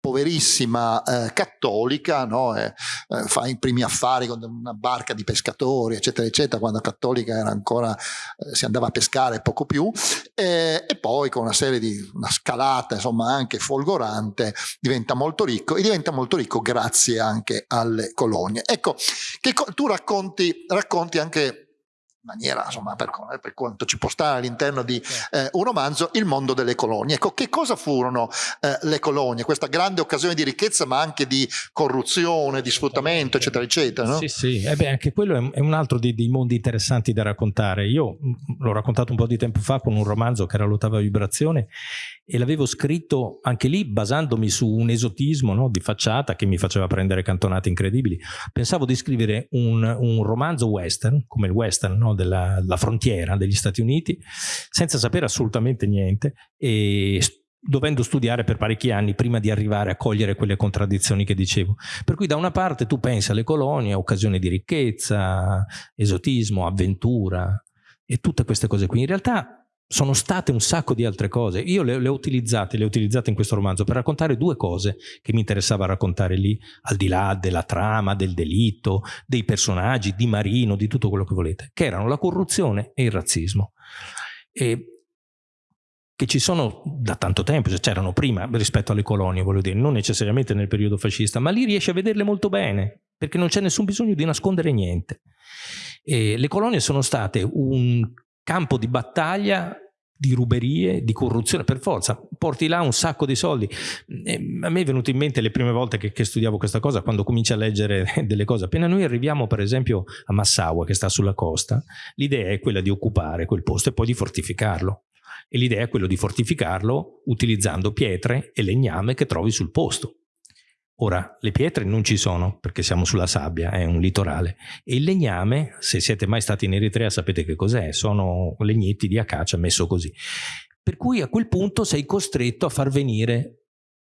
Speaker 1: poverissima eh, cattolica, no? eh, eh, fa i primi affari con una barca di pescatori, eccetera, eccetera, quando cattolica era ancora, eh, si andava a pescare poco più, e poi con una serie di, una scalata insomma anche folgorante, diventa molto ricco e diventa molto ricco grazie anche alle colonie. Ecco, che tu racconti, racconti anche maniera, insomma, per, per, quanto ci può stare all'interno di eh, un romanzo, il mondo delle colonie. Ecco, che cosa furono eh, le colonie? Questa grande occasione di ricchezza, ma anche di corruzione, di sfruttamento, eccetera, eccetera. No?
Speaker 2: Sì, sì, eh beh, anche quello è un altro dei, dei, mondi interessanti da raccontare. Io l'ho raccontato un po' di tempo fa con un romanzo che era l'ottava vibrazione e l'avevo scritto anche lì basandomi su un esotismo no, di facciata che mi faceva prendere cantonate incredibili. Pensavo di scrivere un, un romanzo western, come il western no, della, della, frontiera degli Stati Uniti, senza sapere assolutamente niente e dovendo studiare per parecchi anni prima di arrivare a cogliere quelle contraddizioni che dicevo. Per cui da una parte tu pensi alle colonie, occasione di ricchezza, esotismo, avventura e tutte queste cose qui. In realtà sono state un sacco di altre cose. Io le, le, ho utilizzate, le ho utilizzate in questo romanzo per raccontare due cose che mi interessava raccontare lì, al di là della trama, del delitto, dei personaggi, di Marino, di tutto quello che volete, che erano la corruzione e il razzismo. E che ci sono da tanto tempo, cioè c'erano prima rispetto alle colonie, voglio dire, non necessariamente nel periodo fascista, ma lì riesci a vederle molto bene, perché non c'è nessun bisogno di nascondere niente. E le colonie sono state un campo di battaglia di ruberie, di corruzione, per forza, porti là un sacco di soldi. E a me è venuto in mente le prime volte che, che, studiavo questa cosa, quando cominci a leggere (laughs) delle cose. Appena noi arriviamo, per esempio, a Massaua, che sta sulla costa, l'idea è quella di occupare quel posto e poi di fortificarlo. E l'idea è quella di fortificarlo utilizzando pietre e legname che trovi sul posto. Ora, le pietre non ci sono perché siamo sulla sabbia, è un litorale. E il legname, se siete mai stati in Eritrea sapete che cos'è, sono legnetti di acacia messo così. Per cui a quel punto sei costretto a far venire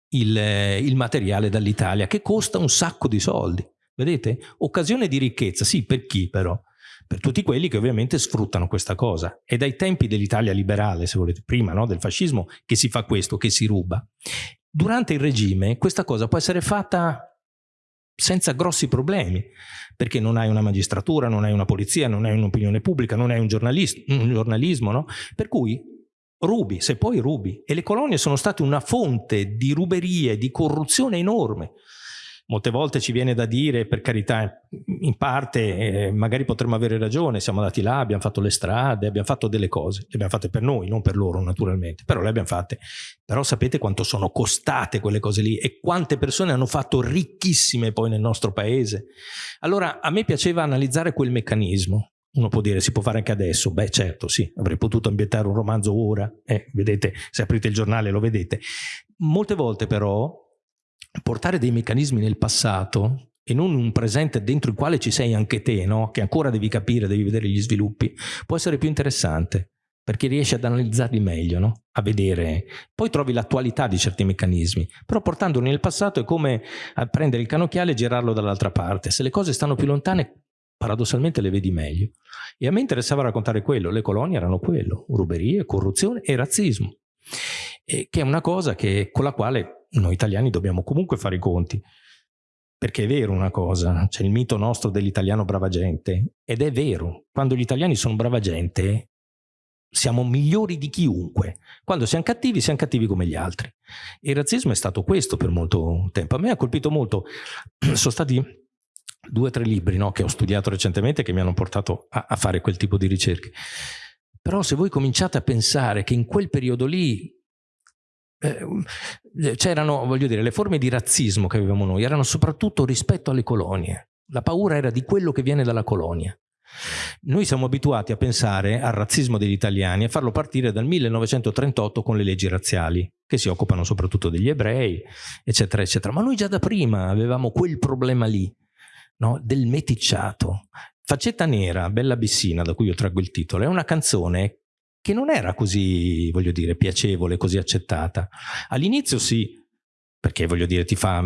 Speaker 2: il, il materiale dall'Italia che costa un sacco di soldi. Vedete? Occasione di ricchezza, sì, per chi però? per tutti quelli che ovviamente sfruttano questa cosa. È dai tempi dell'Italia liberale, se volete, prima no, del fascismo, che si fa questo, che si ruba. Durante il regime questa cosa può essere fatta senza grossi problemi, perché non hai una magistratura, non hai una polizia, non hai un'opinione pubblica, non hai un, un giornalismo, no? Per cui rubi, se poi rubi. E le colonie sono state una fonte di ruberie, di corruzione enorme. Molte volte ci viene da dire, per carità, in parte eh, magari potremmo avere ragione, siamo andati là, abbiamo fatto le strade, abbiamo fatto delle cose, le abbiamo fatte per noi, non per loro naturalmente, però le abbiamo fatte. Però sapete quanto sono costate quelle cose lì e quante persone hanno fatto ricchissime poi nel nostro paese. Allora a me piaceva analizzare quel meccanismo. Uno può dire, si può fare anche adesso? Beh certo, sì, avrei potuto ambientare un romanzo ora, eh, vedete, se aprite il giornale lo vedete. Molte volte però portare dei meccanismi nel passato e non un presente dentro il quale ci sei anche te, no? che ancora devi capire, devi vedere gli sviluppi, può essere più interessante perché riesci ad analizzarli meglio, no? a vedere. Poi trovi l'attualità di certi meccanismi, però portandoli nel passato è come prendere il canocchiale e girarlo dall'altra parte. Se le cose stanno più lontane, paradossalmente le vedi meglio. E a me interessava raccontare quello, le colonie erano quello, ruberie, corruzione e razzismo, e che è una cosa che, con la quale noi italiani dobbiamo comunque fare i conti. Perché è vero una cosa, c'è il mito nostro dell'italiano brava gente, ed è vero, quando gli italiani sono brava gente, siamo migliori di chiunque. Quando siamo cattivi, siamo cattivi come gli altri. Il razzismo è stato questo per molto tempo. A me ha colpito molto, (clears throat) sono stati due o tre libri no, che ho studiato recentemente che mi hanno portato a, a fare quel tipo di ricerche. Però se voi cominciate a pensare che in quel periodo lì eh, c'erano, voglio dire, le forme di razzismo che avevamo noi erano soprattutto rispetto alle colonie. La paura era di quello che viene dalla colonia. Noi siamo abituati a pensare al razzismo degli italiani e farlo partire dal 1938 con le leggi razziali, che si occupano soprattutto degli ebrei, eccetera, eccetera. Ma noi già da prima avevamo quel problema lì, no? del meticciato. Faccetta Nera, Bella Bissina, da cui io traggo il titolo, è una canzone che non era così, voglio dire, piacevole, così accettata. All'inizio sì, perché voglio dire, ti fa,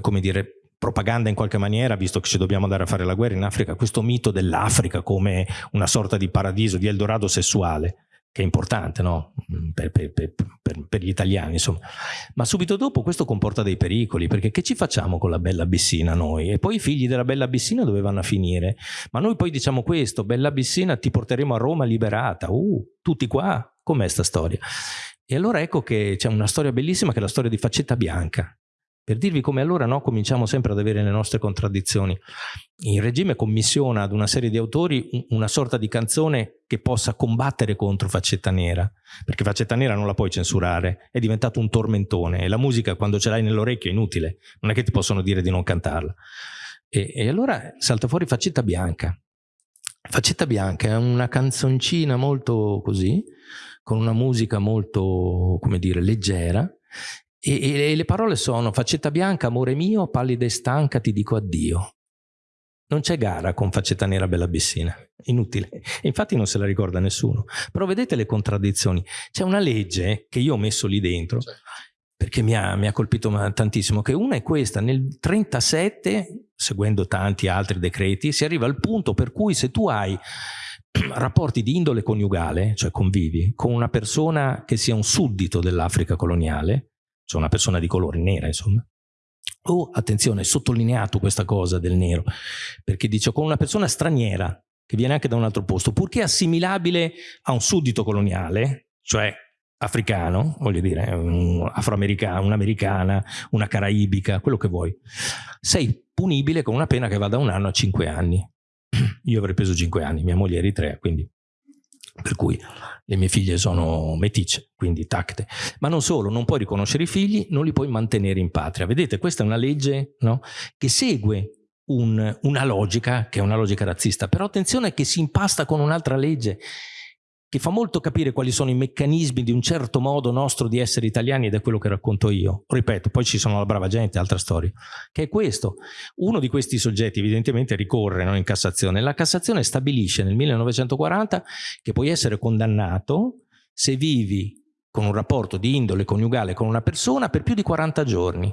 Speaker 2: come dire, propaganda in qualche maniera, visto che ci dobbiamo andare a fare la guerra in Africa, questo mito dell'Africa come una sorta di paradiso, di Eldorado sessuale, che è importante no? Mm, per, per, per, per, gli italiani, insomma. Ma subito dopo questo comporta dei pericoli, perché che ci facciamo con la bella Bissina noi? E poi i figli della bella Bissina dove vanno a finire? Ma noi poi diciamo questo, bella Bissina ti porteremo a Roma liberata, uh, tutti qua, com'è sta storia? E allora ecco che c'è una storia bellissima che è la storia di Faccetta Bianca, per dirvi come allora no, cominciamo sempre ad avere le nostre contraddizioni. Il regime commissiona ad una serie di autori una sorta di canzone che possa combattere contro Faccetta Nera, perché Faccetta Nera non la puoi censurare, è diventato un tormentone e la musica quando ce l'hai nell'orecchio è inutile, non è che ti possono dire di non cantarla. E, e allora salta fuori Faccetta Bianca. Faccetta Bianca è una canzoncina molto così, con una musica molto, come dire, leggera, e, e, le parole sono faccetta bianca, amore mio, pallida e stanca, ti dico addio. Non c'è gara con faccetta nera bella bissina, inutile. Infatti non se la ricorda nessuno. Però vedete le contraddizioni. C'è una legge che io ho messo lì dentro, perché mi ha, mi ha colpito tantissimo, che una è questa, nel 37, seguendo tanti altri decreti, si arriva al punto per cui se tu hai (clears throat) rapporti di indole coniugale, cioè convivi, con una persona che sia un suddito dell'Africa coloniale, cioè una persona di colore nera, insomma. Oh, attenzione, sottolineato questa cosa del nero, perché dice con una persona straniera, che viene anche da un altro posto, purché assimilabile a un suddito coloniale, cioè africano, voglio dire, un afroamericano, un'americana, una caraibica, quello che vuoi, sei punibile con una pena che va da un anno a cinque anni. (clears throat) Io avrei preso cinque anni, mia moglie è eritrea, quindi per cui le mie figlie sono meticce, quindi tacte. Ma non solo, non puoi riconoscere i figli, non li puoi mantenere in patria. Vedete, questa è una legge no? che segue un, una logica, che è una logica razzista, però attenzione che si impasta con un'altra legge che fa molto capire quali sono i meccanismi di un certo modo nostro di essere italiani ed è quello che racconto io. Ripeto, poi ci sono la brava gente, altra storia, che è questo. Uno di questi soggetti evidentemente ricorre no, in Cassazione. La Cassazione stabilisce nel 1940 che puoi essere condannato se vivi con un rapporto di indole coniugale con una persona per più di 40 giorni.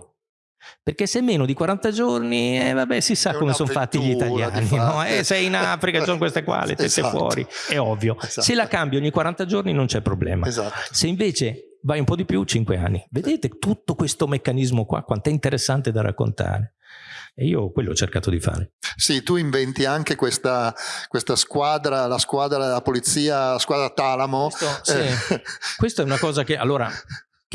Speaker 2: Perché se meno di 40 giorni, eh, vabbè, si sa come sono fatti gli italiani. No? Eh, sei in Africa, sono queste qua, le tette esatto. fuori, è ovvio. Esatto. Se la cambi ogni 40 giorni non c'è problema. Esatto. Se invece vai un po' di più, 5 anni. Vedete tutto questo meccanismo qua, quanto è interessante da raccontare. E io quello ho cercato di fare.
Speaker 1: Sì, tu inventi anche questa, questa squadra, la squadra della polizia, la squadra Talamo.
Speaker 2: Questo, sì. eh. Questa è una cosa che, allora,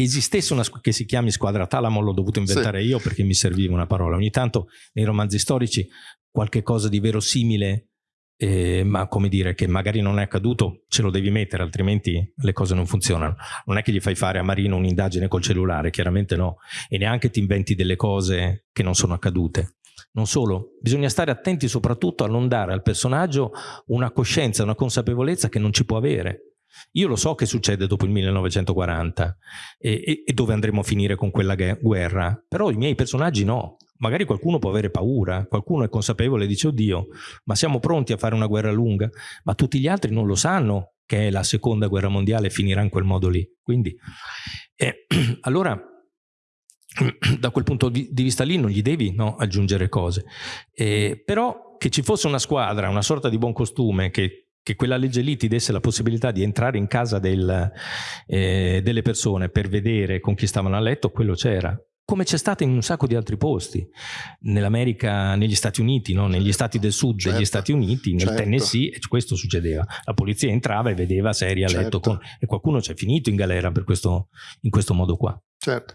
Speaker 2: che esistesse una che si chiami squadra Talamo l'ho dovuto inventare sì. io perché mi serviva una parola. Ogni tanto nei romanzi storici qualche cosa di verosimile, eh, ma come dire che magari non è accaduto, ce lo devi mettere, altrimenti le cose non funzionano. Non è che gli fai fare a Marino un'indagine col cellulare, chiaramente no, e neanche ti inventi delle cose che non sono accadute. Non solo, bisogna stare attenti soprattutto a non dare al personaggio una coscienza, una consapevolezza che non ci può avere Io lo so che succede dopo il 1940 e, e, e dove andremo a finire con quella guerra, però i miei personaggi no. Magari qualcuno può avere paura, qualcuno è consapevole e dice oddio, ma siamo pronti a fare una guerra lunga, ma tutti gli altri non lo sanno che è la seconda guerra mondiale finirà in quel modo lì. Quindi, eh, (clears throat) allora, (clears throat) da quel punto di vista lì non gli devi no, aggiungere cose. Eh, però che ci fosse una squadra, una sorta di buon costume che che quella legge lì ti desse la possibilità di entrare in casa del, eh, delle persone per vedere con chi stavano a letto, quello c'era come c'è stato in un sacco di altri posti, nell'America, negli Stati Uniti, no? negli stati del sud certo, degli Stati Uniti, nel certo. Tennessee, questo succedeva. La polizia entrava e vedeva serie a letto certo. con, e qualcuno c'è finito in galera per questo, in questo modo qua.
Speaker 1: Certo.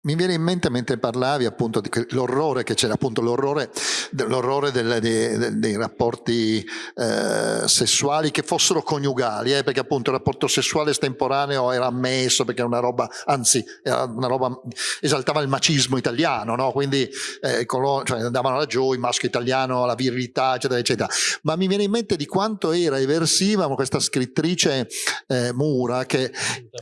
Speaker 1: Mi viene in mente mentre parlavi appunto dell'orrore che c'era, appunto l'orrore, dei, dei, dei, rapporti eh, sessuali che fossero coniugali, eh, perché appunto il rapporto sessuale estemporaneo era ammesso perché era una roba, anzi, era una roba, esaltava il macismo italiano, no? quindi eh, coloro, cioè andavano laggiù, il maschio italiano, la virilità, eccetera, eccetera. Ma mi viene in mente di quanto era eversiva questa scrittrice eh, Mura, che,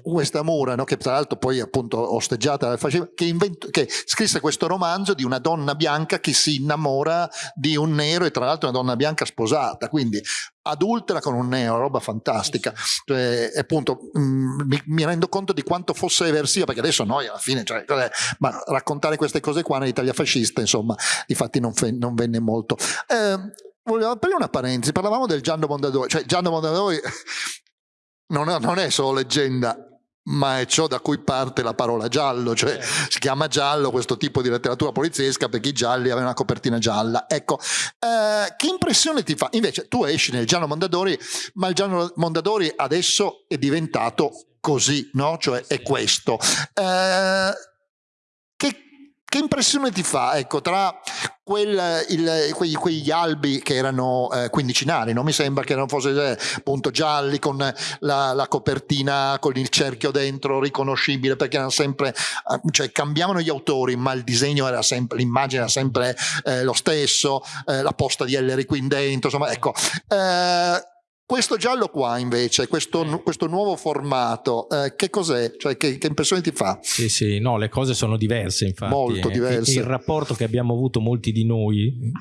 Speaker 1: questa Mura, no? che tra l'altro poi appunto osteggiata dal che, invento, che, scrisse questo romanzo di una donna bianca che si innamora di un nero e tra l'altro una donna bianca sposata, quindi adultera con un nero, roba fantastica. Cioè, appunto, mh, mm, mi, mi, rendo conto di quanto fosse eversiva, perché adesso noi alla fine, cioè, ma raccontare queste cose qua nell'Italia fascista, insomma, infatti non, non venne molto. Eh, volevo aprire una parentesi, parlavamo del Gianno Mondadori, cioè Gianno Mondadori (laughs) non non è solo leggenda, ma è ciò da cui parte la parola giallo, cioè si chiama giallo questo tipo di letteratura poliziesca perché i gialli avevano una copertina gialla. Ecco, eh, che impressione ti fa? Invece tu esci nel Gianno Mondadori, ma il Gianno Mondadori adesso è diventato così, no? Cioè è questo. Eh, che, che impressione ti fa, ecco, tra quel, il, quegli, quegli, albi che erano eh, quindicinali, non mi sembra che fossero eh, appunto gialli con la, la, copertina con il cerchio dentro riconoscibile perché erano sempre, eh, cioè cambiavano gli autori ma il disegno era sempre, l'immagine era sempre eh, lo stesso, eh, la posta di Ellery qui dentro, insomma ecco. Eh, questo giallo qua invece, questo, questo nuovo formato, eh, che cos'è? Cioè che, che, impressione ti fa?
Speaker 2: Sì, sì, no, le cose sono diverse infatti.
Speaker 1: Molto diverse.
Speaker 2: Il, il rapporto che abbiamo avuto molti di noi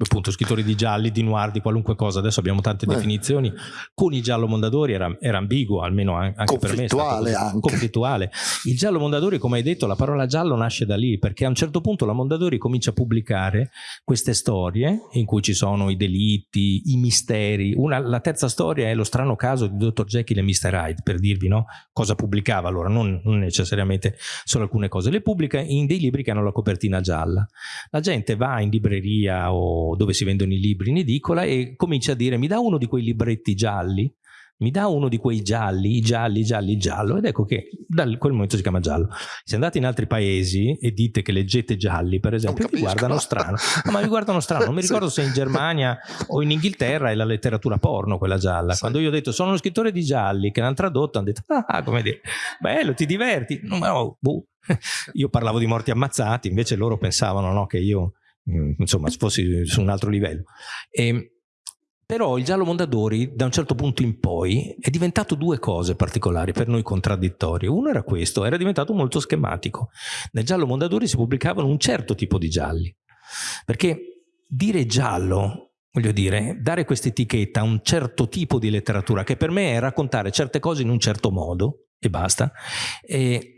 Speaker 2: appunto scrittori di gialli, di noir, di qualunque cosa, adesso abbiamo tante Beh. definizioni, con il giallo Mondadori era, era ambiguo, almeno anche per me.
Speaker 1: Anche.
Speaker 2: Conflittuale. Il giallo Mondadori, come hai detto, la parola giallo nasce da lì, perché a un certo punto la Mondadori comincia a pubblicare queste storie in cui ci sono i delitti, i misteri. Una, la terza storia è lo strano caso di Dr. Jekyll e Mr. Hyde, per dirvi no? cosa pubblicava allora, non, non necessariamente solo alcune cose, le pubblica in dei libri che hanno la copertina gialla. La gente va in libreria o dove si vendono i libri in edicola e comincia a dire mi dà uno di quei libretti gialli mi dà uno di quei gialli, gialli, gialli, giallo, ed ecco che da quel momento si chiama giallo. Se andate in altri paesi e dite che leggete gialli, per esempio, vi guardano strano. No, ma vi guardano strano, non mi (laughs) ricordo sì. se in Germania o in Inghilterra è la letteratura porno quella gialla. Sì. Quando io ho detto sono uno scrittore di gialli, che l'hanno tradotto, hanno detto, ah, come dire, bello, ti diverti. No, boh. (laughs) Io parlavo di morti ammazzati, invece loro pensavano no, che io insomma fossi su un altro livello. E, ehm, però il giallo Mondadori da un certo punto in poi è diventato due cose particolari per noi contraddittorie. Uno era questo, era diventato molto schematico. Nel giallo Mondadori si pubblicavano un certo tipo di gialli, perché dire giallo, voglio dire, dare questa etichetta a un certo tipo di letteratura, che per me è raccontare certe cose in un certo modo, e basta, e Mm,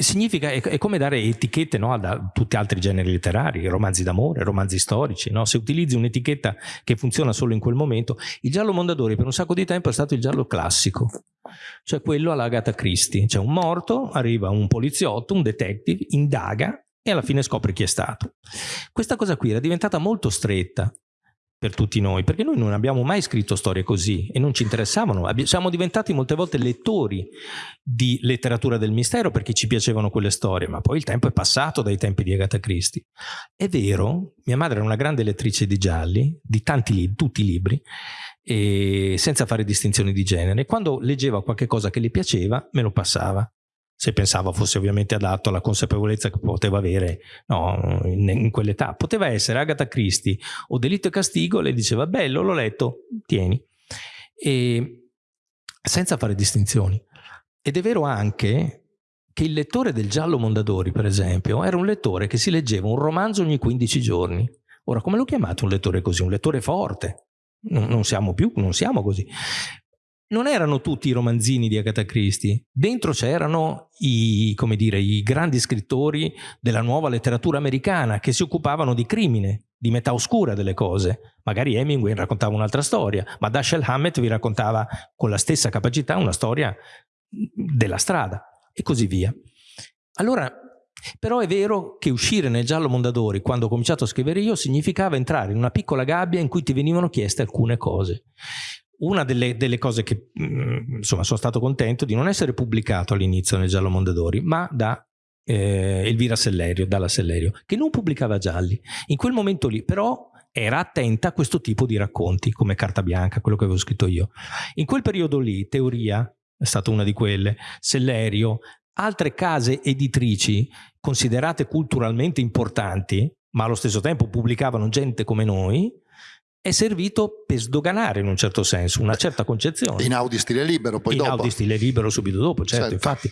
Speaker 2: significa, è, è, come dare etichette no, a tutti altri generi letterari, romanzi d'amore, romanzi storici. No? Se utilizzi un'etichetta che funziona solo in quel momento, il giallo Mondadori per un sacco di tempo è stato il giallo classico, cioè quello alla Agatha Christie. C'è un morto, arriva un poliziotto, un detective, indaga e alla fine scopre chi è stato. Questa cosa qui era diventata molto stretta per tutti noi, perché noi non abbiamo mai scritto storie così e non ci interessavano. Siamo diventati molte volte lettori di letteratura del mistero perché ci piacevano quelle storie, ma poi il tempo è passato dai tempi di Agatha Christie. È vero, mia madre era una grande lettrice di gialli, di tanti libri, tutti i libri, senza fare distinzioni di genere. Quando leggeva qualche cosa che le piaceva, me lo passava se pensava fosse ovviamente adatto alla consapevolezza che poteva avere no, in, in quell'età. Poteva essere Agatha Christie o Delitto e Castigo, le diceva bello, l'ho letto, tieni. E senza fare distinzioni. Ed è vero anche che il lettore del Giallo Mondadori, per esempio, era un lettore che si leggeva un romanzo ogni 15 giorni. Ora, come lo chiamate un lettore così? Un lettore forte. Non siamo più, non siamo così. Non erano tutti i romanzini di Agatha Christie. Dentro c'erano i, i grandi scrittori della nuova letteratura americana che si occupavano di crimine, di metà oscura delle cose. Magari Hemingway raccontava un'altra storia, ma Dashiell Hammett vi raccontava con la stessa capacità una storia della strada e così via. Allora, però è vero che uscire nel giallo Mondadori quando ho cominciato a scrivere io significava entrare in una piccola gabbia in cui ti venivano chieste alcune cose. Una delle, delle cose che mm, insomma sono stato contento di non essere pubblicato all'inizio nel giallo Mondadori, ma da eh, Elvira Sellerio, dalla Sellerio, che non pubblicava gialli. In quel momento lì però era attenta a questo tipo di racconti, come Carta Bianca, quello che avevo scritto io. In quel periodo lì, Teoria, è stata una di quelle, Sellerio, altre case editrici considerate culturalmente importanti, ma allo stesso tempo pubblicavano gente come noi, è servito per sdoganare in un certo senso una certa concezione.
Speaker 1: In Audi stile libero, poi
Speaker 2: in
Speaker 1: dopo.
Speaker 2: In Audi stile libero subito dopo, certo, certo. infatti.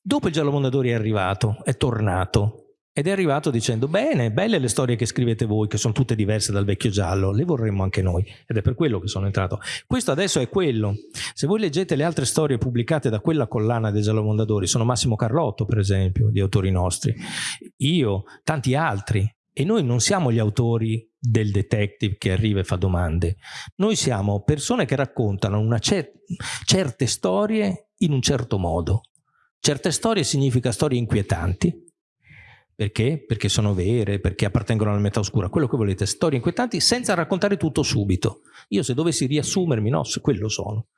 Speaker 2: Dopo il Giallo Mondadori è arrivato, è tornato, ed è arrivato dicendo, bene, belle le storie che scrivete voi, che sono tutte diverse dal vecchio giallo, le vorremmo anche noi. Ed è per quello che sono entrato. Questo adesso è quello. Se voi leggete le altre storie pubblicate da quella collana dei Giallo Mondadori, sono Massimo Carlotto, per esempio, di autori nostri, io, tanti altri. E noi non siamo gli autori del detective che arriva e fa domande. Noi siamo persone che raccontano cer certe storie in un certo modo. Certe storie significa storie inquietanti, perché? Perché sono vere, perché appartengono alla metà oscura, quello che volete, storie inquietanti senza raccontare tutto subito. Io se dovessi riassumermi, no, quello sono.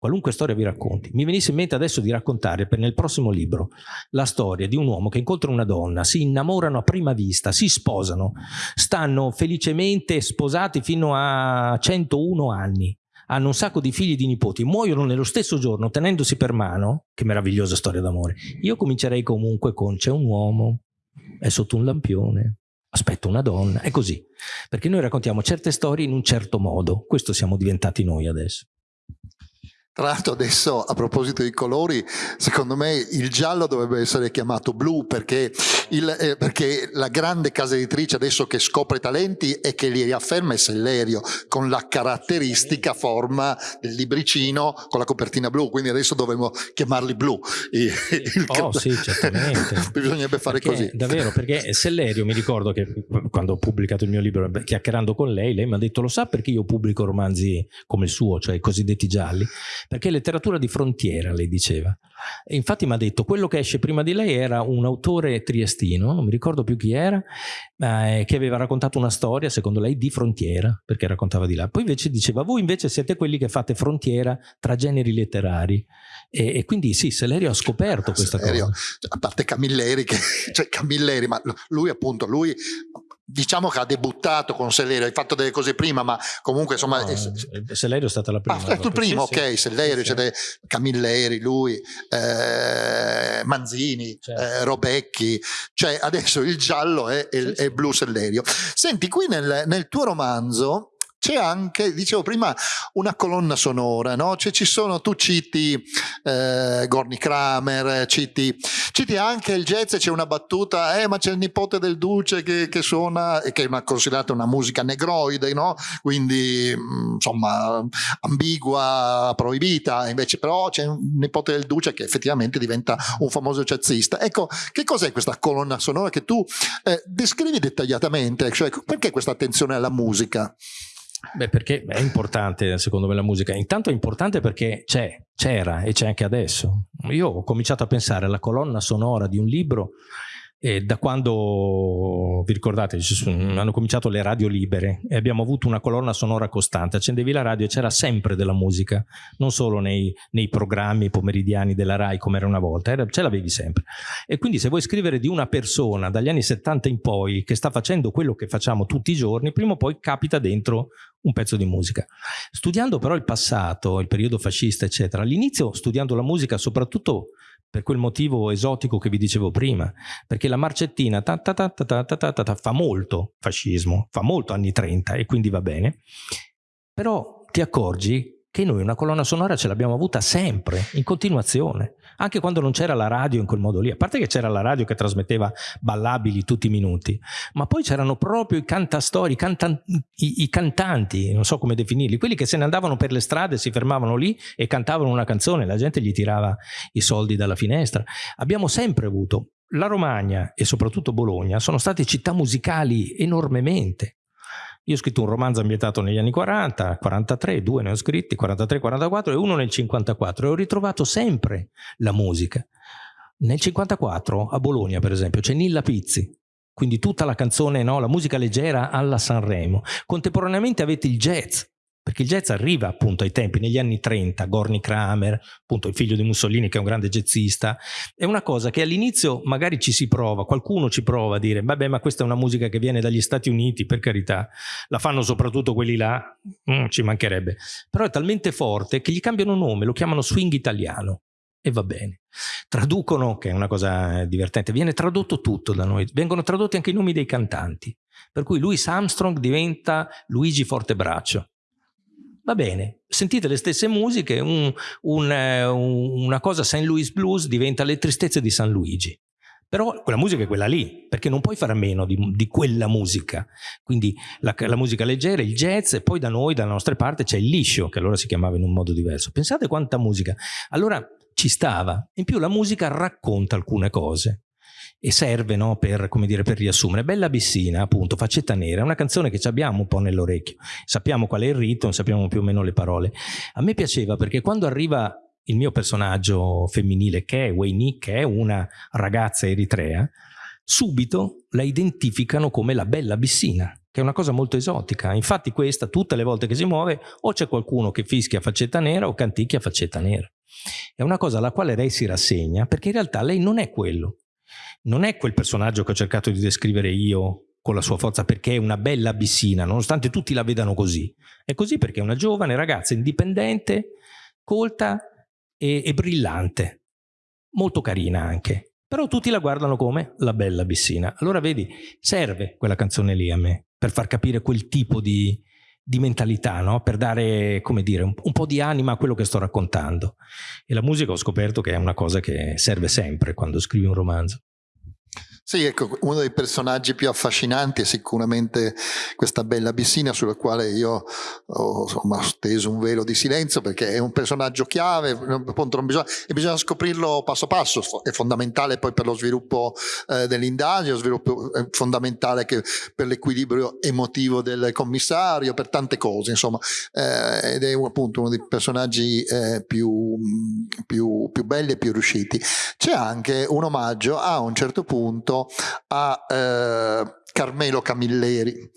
Speaker 2: Qualunque storia vi racconti. Mi venisse in mente adesso di raccontare per nel prossimo libro la storia di un uomo che incontra una donna, si innamorano a prima vista, si sposano, stanno felicemente sposati fino a 101 anni, hanno un sacco di figli e di nipoti, muoiono nello stesso giorno tenendosi per mano, che meravigliosa storia d'amore. Io comincerei comunque con c'è un uomo è sotto un lampione, aspetta una donna, è così. Perché noi raccontiamo certe storie in un certo modo, questo siamo diventati noi adesso.
Speaker 1: Tra l'altro adesso a proposito dei colori, secondo me il giallo dovrebbe essere chiamato blu perché, il, eh, perché la grande casa editrice adesso che scopre talenti e che li riafferma è Sellerio con la caratteristica forma del libricino con la copertina blu, quindi adesso dovremmo chiamarli blu.
Speaker 2: Il, (laughs) il oh sì, certamente. (laughs)
Speaker 1: Bisognerebbe fare
Speaker 2: perché,
Speaker 1: così.
Speaker 2: Davvero, perché Sellerio mi ricordo che quando ho pubblicato il mio libro chiacchierando con lei, lei mi ha detto lo sa perché io pubblico romanzi come il suo, cioè i cosiddetti gialli? Perché letteratura di frontiera, lei diceva. E infatti mi ha detto, quello che esce prima di lei era un autore triestino, non mi ricordo più chi era, eh, che aveva raccontato una storia, secondo lei, di frontiera, perché raccontava di là. Poi invece diceva, voi invece siete quelli che fate frontiera tra generi letterari. E, e quindi sì, Selerio ha scoperto questa Selerio, cosa.
Speaker 1: A parte Camilleri, che, (laughs) cioè Camilleri, ma lui appunto, lui diciamo che ha debuttato con Sellerio, hai fatto delle cose prima, ma comunque insomma... No,
Speaker 2: è, Sellerio è stata la prima.
Speaker 1: Ah, è il primo, sì, ok, sì, Sellerio, sì, sì. Camilleri, lui, eh, Manzini, certo. eh, Robecchi, cioè adesso il giallo è, è, è il blu Sellerio. Senti, qui nel, nel tuo romanzo c'è anche, dicevo prima, una colonna sonora, no? Cioè ci sono, tu citi eh, Gorny Kramer, citi, citi, anche il jazz, c'è una battuta, eh ma c'è il nipote del duce che, che suona, e che è considerata una musica negroide, no? Quindi mm, insomma ambigua, proibita, invece però c'è un nipote del duce che effettivamente diventa un famoso jazzista. Ecco, che cos'è questa colonna sonora che tu eh, descrivi dettagliatamente? Cioè, perché questa attenzione alla musica?
Speaker 2: Beh, perché è importante secondo me la musica. Intanto è importante perché c'è, c'era e c'è anche adesso. Io ho cominciato a pensare alla colonna sonora di un libro e da quando, vi ricordate, hanno cominciato le radio libere e abbiamo avuto una colonna sonora costante, accendevi la radio e c'era sempre della musica, non solo nei, nei programmi pomeridiani della RAI come era una volta, era, ce l'avevi sempre. E quindi se vuoi scrivere di una persona dagli anni 70 in poi che sta facendo quello che facciamo tutti i giorni, prima o poi capita dentro un pezzo di musica. Studiando però il passato, il periodo fascista, eccetera, all'inizio studiando la musica soprattutto per quel motivo esotico che vi dicevo prima, perché la marcettina ta ta ta fa molto fascismo, fa molto anni 30 e quindi va bene, però ti accorgi che noi una colonna sonora ce l'abbiamo avuta sempre, in continuazione, anche quando non c'era la radio in quel modo lì, a parte che c'era la radio che trasmetteva ballabili tutti i minuti, ma poi c'erano proprio i cantastori, i, cantan i, i, cantanti, non so come definirli, quelli che se ne andavano per le strade, si fermavano lì e cantavano una canzone, la gente gli tirava i soldi dalla finestra. Abbiamo sempre avuto la Romagna e soprattutto Bologna sono state città musicali enormemente. Io ho scritto un romanzo ambientato negli anni 40, 43, due ne ho scritti, 43, 44 e uno nel 54 e ho ritrovato sempre la musica. Nel 54 a Bologna per esempio c'è Nilla Pizzi, quindi tutta la canzone, no, la musica leggera alla Sanremo. Contemporaneamente avete il jazz, perché il jazz arriva appunto ai tempi, negli anni 30, Gorny Kramer, appunto il figlio di Mussolini che è un grande jazzista, è una cosa che all'inizio magari ci si prova, qualcuno ci prova a dire, vabbè ma questa è una musica che viene dagli Stati Uniti, per carità, la fanno soprattutto quelli là, mm, ci mancherebbe, però è talmente forte che gli cambiano nome, lo chiamano swing italiano e va bene. Traducono, che è una cosa divertente, viene tradotto tutto da noi, vengono tradotti anche i nomi dei cantanti, per cui Louis Armstrong diventa Luigi Fortebraccio, va bene, sentite le stesse musiche, un, un, eh, un, una cosa St. Louis Blues diventa le tristezze di San Luigi. Però quella musica è quella lì, perché non puoi fare a meno di, di quella musica. Quindi la, la, musica leggera, il jazz, e poi da noi, dalla nostra parte, c'è il liscio, che allora si chiamava in un modo diverso. Pensate quanta musica. Allora ci stava. In più la musica racconta alcune cose e serve no, per, dire, per, riassumere. Bella Bissina, appunto, Faccetta Nera, è una canzone che abbiamo un po' nell'orecchio, sappiamo qual è il ritmo, sappiamo più o meno le parole. A me piaceva perché quando arriva il mio personaggio femminile, che è Weini, che è una ragazza eritrea, subito la identificano come la Bella Bissina, che è una cosa molto esotica. Infatti questa, tutte le volte che si muove, o c'è qualcuno che fischia faccetta nera o canticchia faccetta nera. È una cosa alla quale lei si rassegna, perché in realtà lei non è quello non è quel personaggio che ho cercato di descrivere io con la sua forza perché è una bella abissina, nonostante tutti la vedano così. È così perché è una giovane ragazza indipendente, colta e, e brillante, molto carina anche. Però tutti la guardano come la bella abissina. Allora vedi, serve quella canzone lì a me, per far capire quel tipo di, di mentalità, no? per dare, come dire, un, un, po' di anima a quello che sto raccontando. E la musica ho scoperto che è una cosa che serve sempre quando scrivi un romanzo.
Speaker 1: Sì, ecco, uno dei personaggi più affascinanti è sicuramente questa bella Bissina sulla quale io ho insomma, steso un velo di silenzio perché è un personaggio chiave appunto, non bisogna, e bisogna scoprirlo passo passo, è fondamentale poi per lo sviluppo eh, dell'indagine, sviluppo è fondamentale per l'equilibrio emotivo del commissario, per tante cose, insomma, eh, ed è appunto uno dei personaggi eh, più, più, più belli e più riusciti. C'è anche un omaggio a un certo punto a eh, Carmelo Camilleri.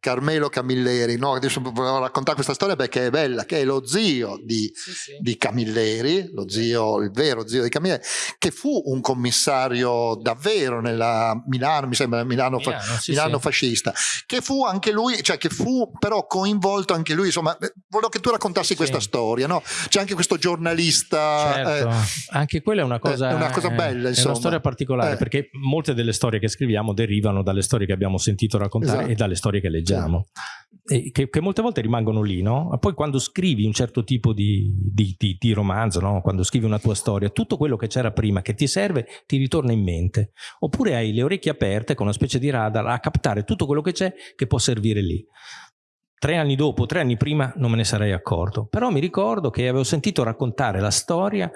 Speaker 1: Carmelo Camilleri, no? adesso volevo raccontare questa storia perché è bella, che è lo zio di, sì, sì. di Camilleri, lo zio, il vero zio di Camilleri, che fu un commissario davvero nella Milano, mi sembra Milano, Milano, fa, sì, Milano fascista, che fu anche lui, cioè che fu però coinvolto anche lui, insomma, eh, volevo che tu raccontassi questa storia, no? C'è anche questo giornalista.
Speaker 2: Certo. Eh, anche quella è una cosa,
Speaker 1: è una cosa bella, insomma.
Speaker 2: È una storia particolare, eh. perché molte delle storie che scriviamo derivano dalle storie che abbiamo sentito raccontare esatto. e dalle storie che leggiamo, sì. che, che, molte volte rimangono lì, no? Poi quando scrivi un certo tipo di, di, di, di romanzo, no? quando scrivi una tua storia, tutto quello che c'era prima che ti serve ti ritorna in mente, oppure hai le orecchie aperte con una specie di radar a captare tutto quello che c'è che può servire lì. Tre anni dopo, tre anni prima non me ne sarei accorto, però mi ricordo che avevo sentito raccontare la storia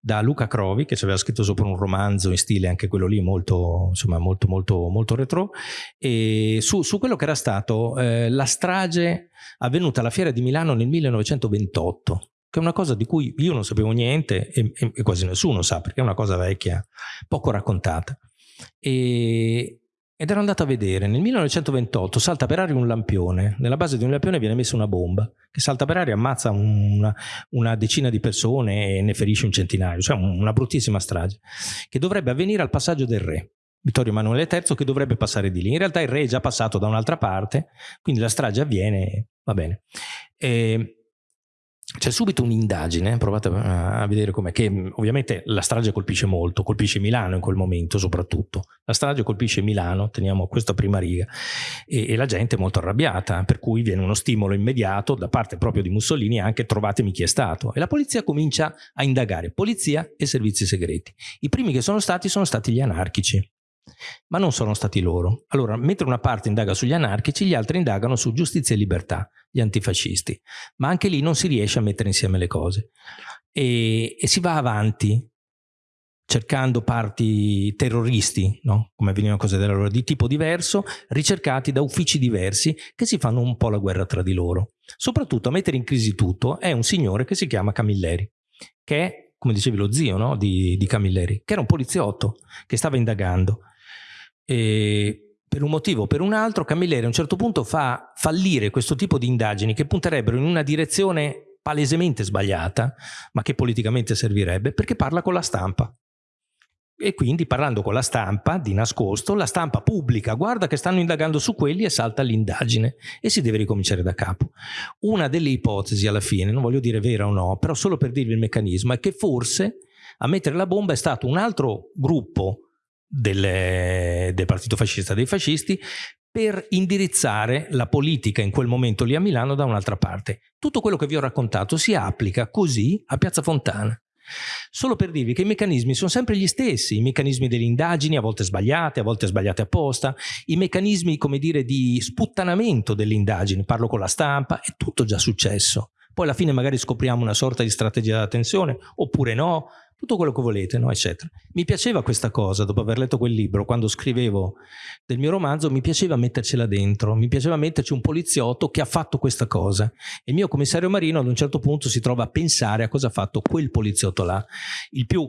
Speaker 2: da Luca Crovi, che ci aveva scritto sopra un romanzo in stile anche quello lì molto, insomma, molto, molto, molto retro, e su, su quello che era stato eh, la strage avvenuta alla Fiera di Milano nel 1928, che è una cosa di cui io non sapevo niente e, e quasi nessuno sa, perché è una cosa vecchia, poco raccontata. E, ed ero andato a vedere, nel 1928 salta per aria un lampione, nella base di un lampione viene messa una bomba che salta per aria, ammazza una, una decina di persone e ne ferisce un centinaio, cioè una bruttissima strage, che dovrebbe avvenire al passaggio del re. Vittorio Emanuele III che dovrebbe passare di lì. In realtà il re è già passato da un'altra parte, quindi la strage avviene, va bene. E c'è subito un'indagine, provate a vedere com'è, che mm, ovviamente la strage colpisce molto, colpisce Milano in quel momento soprattutto. La strage colpisce Milano, teniamo questa prima riga, e, e la gente è molto arrabbiata, per cui viene uno stimolo immediato da parte proprio di Mussolini anche trovatemi chi è stato. E la polizia comincia a indagare, polizia e servizi segreti. I primi che sono stati sono stati gli anarchici ma non sono stati loro. Allora, mentre una parte indaga sugli anarchici, gli altri indagano su giustizia e libertà, gli antifascisti. Ma anche lì non si riesce a mettere insieme le cose. E, e si va avanti cercando parti terroristi, no? come venivano cose della loro, di tipo diverso, ricercati da uffici diversi che si fanno un po' la guerra tra di loro. Soprattutto a mettere in crisi tutto è un signore che si chiama Camilleri, che è, come dicevi, lo zio no? di, di Camilleri, che era un poliziotto che stava indagando e per un motivo o per un altro Camilleri a un certo punto fa fallire questo tipo di indagini che punterebbero in una direzione palesemente sbagliata, ma che politicamente servirebbe, perché parla con la stampa. E quindi parlando con la stampa, di nascosto, la stampa pubblica, guarda che stanno indagando su quelli e salta l'indagine e si deve ricominciare da capo. Una delle ipotesi alla fine, non voglio dire vera o no, però solo per dirvi il meccanismo, è che forse a mettere la bomba è stato un altro gruppo delle, del partito fascista dei fascisti per indirizzare la politica in quel momento lì a Milano da un'altra parte. Tutto quello che vi ho raccontato si applica così a Piazza Fontana. Solo per dirvi che i meccanismi sono sempre gli stessi, i meccanismi delle indagini, a volte sbagliate, a volte sbagliate apposta, i meccanismi, come dire, di sputtanamento delle indagini, parlo con la stampa, è tutto già successo. Poi alla fine magari scopriamo una sorta di strategia della tensione, oppure no, tutto quello che volete, no? eccetera. Mi piaceva questa cosa, dopo aver letto quel libro, quando scrivevo del mio romanzo, mi piaceva mettercela dentro, mi piaceva metterci un poliziotto che ha fatto questa cosa. E il mio commissario Marino ad un certo punto si trova a pensare a cosa ha fatto quel poliziotto là. Il più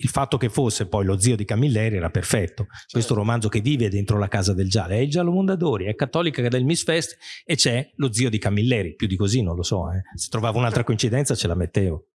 Speaker 2: il fatto che fosse poi lo zio di Camilleri era perfetto. Certo. Questo romanzo che vive dentro la casa del Giale è il Giallo Mondadori, è cattolica che è del Miss Fest e c'è lo zio di Camilleri. Più di così non lo so. Eh. Se trovavo un'altra coincidenza ce la mettevo.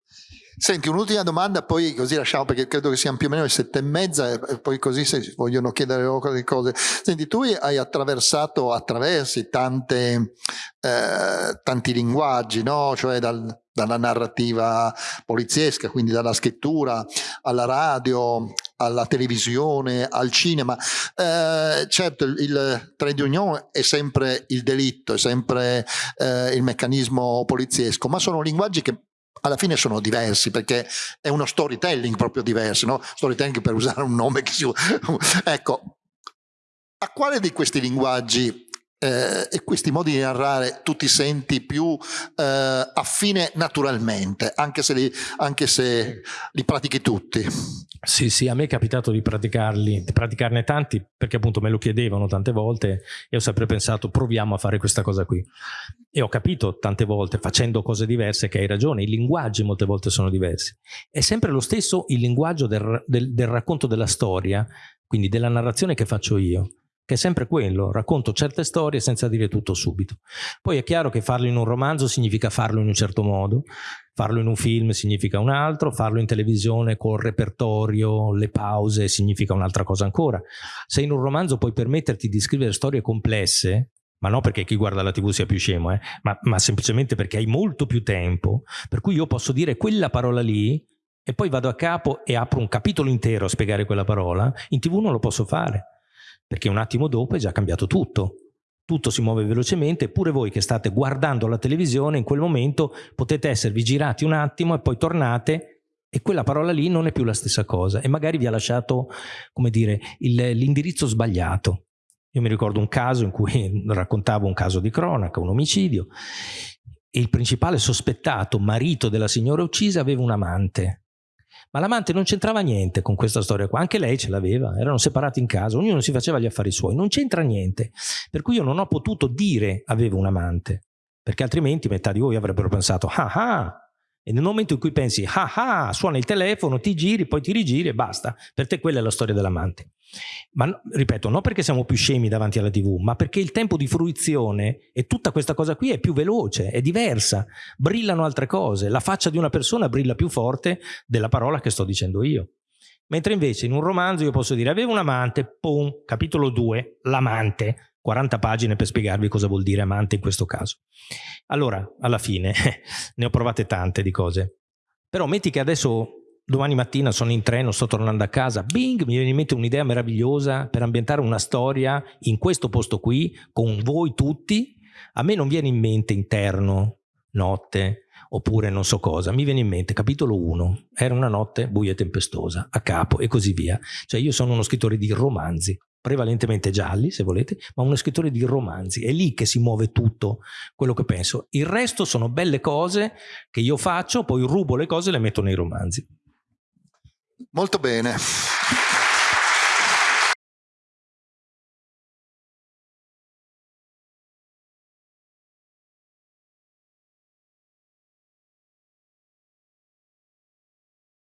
Speaker 1: Senti, un'ultima domanda, poi così lasciamo perché credo che siano più o meno le sette e mezza e poi così se vogliono chiedere qualche cose. Senti, tu hai attraversato, attraversi tante, eh, tanti linguaggi, no? Cioè dal, dalla narrativa poliziesca, quindi dalla scrittura alla radio, alla televisione, al cinema. Eh, certo, il, il trade union è sempre il delitto, è sempre eh, il meccanismo poliziesco, ma sono linguaggi che alla fine sono diversi perché è uno storytelling proprio diverso, no? storytelling per usare un nome che si... ecco, a quale di questi linguaggi eh, e questi modi di narrare tu ti senti più eh, affine naturalmente, anche se, li, anche se li pratichi tutti?
Speaker 2: Sì, sì, a me è capitato di praticarli, di praticarne tanti perché appunto me lo chiedevano tante volte e ho sempre pensato proviamo a fare questa cosa qui. E ho capito tante volte facendo cose diverse che hai ragione, i linguaggi molte volte sono diversi. È sempre lo stesso il linguaggio del, del, del racconto della storia, quindi della narrazione che faccio io che è sempre quello, racconto certe storie senza dire tutto subito. Poi è chiaro che farlo in un romanzo significa farlo in un certo modo, farlo in un film significa un altro, farlo in televisione col repertorio, le pause significa un'altra cosa ancora. Se in un romanzo puoi permetterti di scrivere storie complesse, ma non perché chi guarda la tv sia più scemo, eh, ma, ma semplicemente perché hai molto più tempo, per cui io posso dire quella parola lì e poi vado a capo e apro un capitolo intero a spiegare quella parola, in tv non lo posso fare perché un attimo dopo è già cambiato tutto. Tutto si muove velocemente, eppure voi che state guardando la televisione in quel momento potete esservi girati un attimo e poi tornate e quella parola lì non è più la stessa cosa e magari vi ha lasciato, come dire, l'indirizzo sbagliato. Io mi ricordo un caso in cui (laughs) raccontavo un caso di cronaca, un omicidio, e il principale sospettato, marito della signora uccisa, aveva un amante ma l'amante non c'entrava niente con questa storia qua, anche lei ce l'aveva, erano separati in casa, ognuno si faceva gli affari suoi, non c'entra niente. Per cui io non ho potuto dire avevo un amante, perché altrimenti metà di voi avrebbero pensato ah ah, e nel momento in cui pensi ah ah, suona il telefono, ti giri, poi ti rigiri e basta, per te quella è la storia dell'amante. Ma ripeto, non perché siamo più scemi davanti alla tv, ma perché il tempo di fruizione e tutta questa cosa qui è più veloce, è diversa, brillano altre cose, la faccia di una persona brilla più forte della parola che sto dicendo io. Mentre invece in un romanzo io posso dire avevo un amante, pum, capitolo 2, l'amante, 40 pagine per spiegarvi cosa vuol dire amante in questo caso. Allora, alla fine, (laughs) ne ho provate tante di cose. Però metti che adesso domani mattina sono in treno, sto tornando a casa, bing, mi viene in mente un'idea meravigliosa per ambientare una storia in questo posto qui, con voi tutti. A me non viene in mente interno, notte, oppure non so cosa. Mi viene in mente, capitolo 1, era una notte buia e tempestosa, a capo e così via. Cioè io sono uno scrittore di romanzi, prevalentemente gialli se volete, ma uno scrittore di romanzi. È lì che si muove tutto quello che penso. Il resto sono belle cose che io faccio, poi rubo le cose e le metto nei romanzi.
Speaker 1: Molto bene.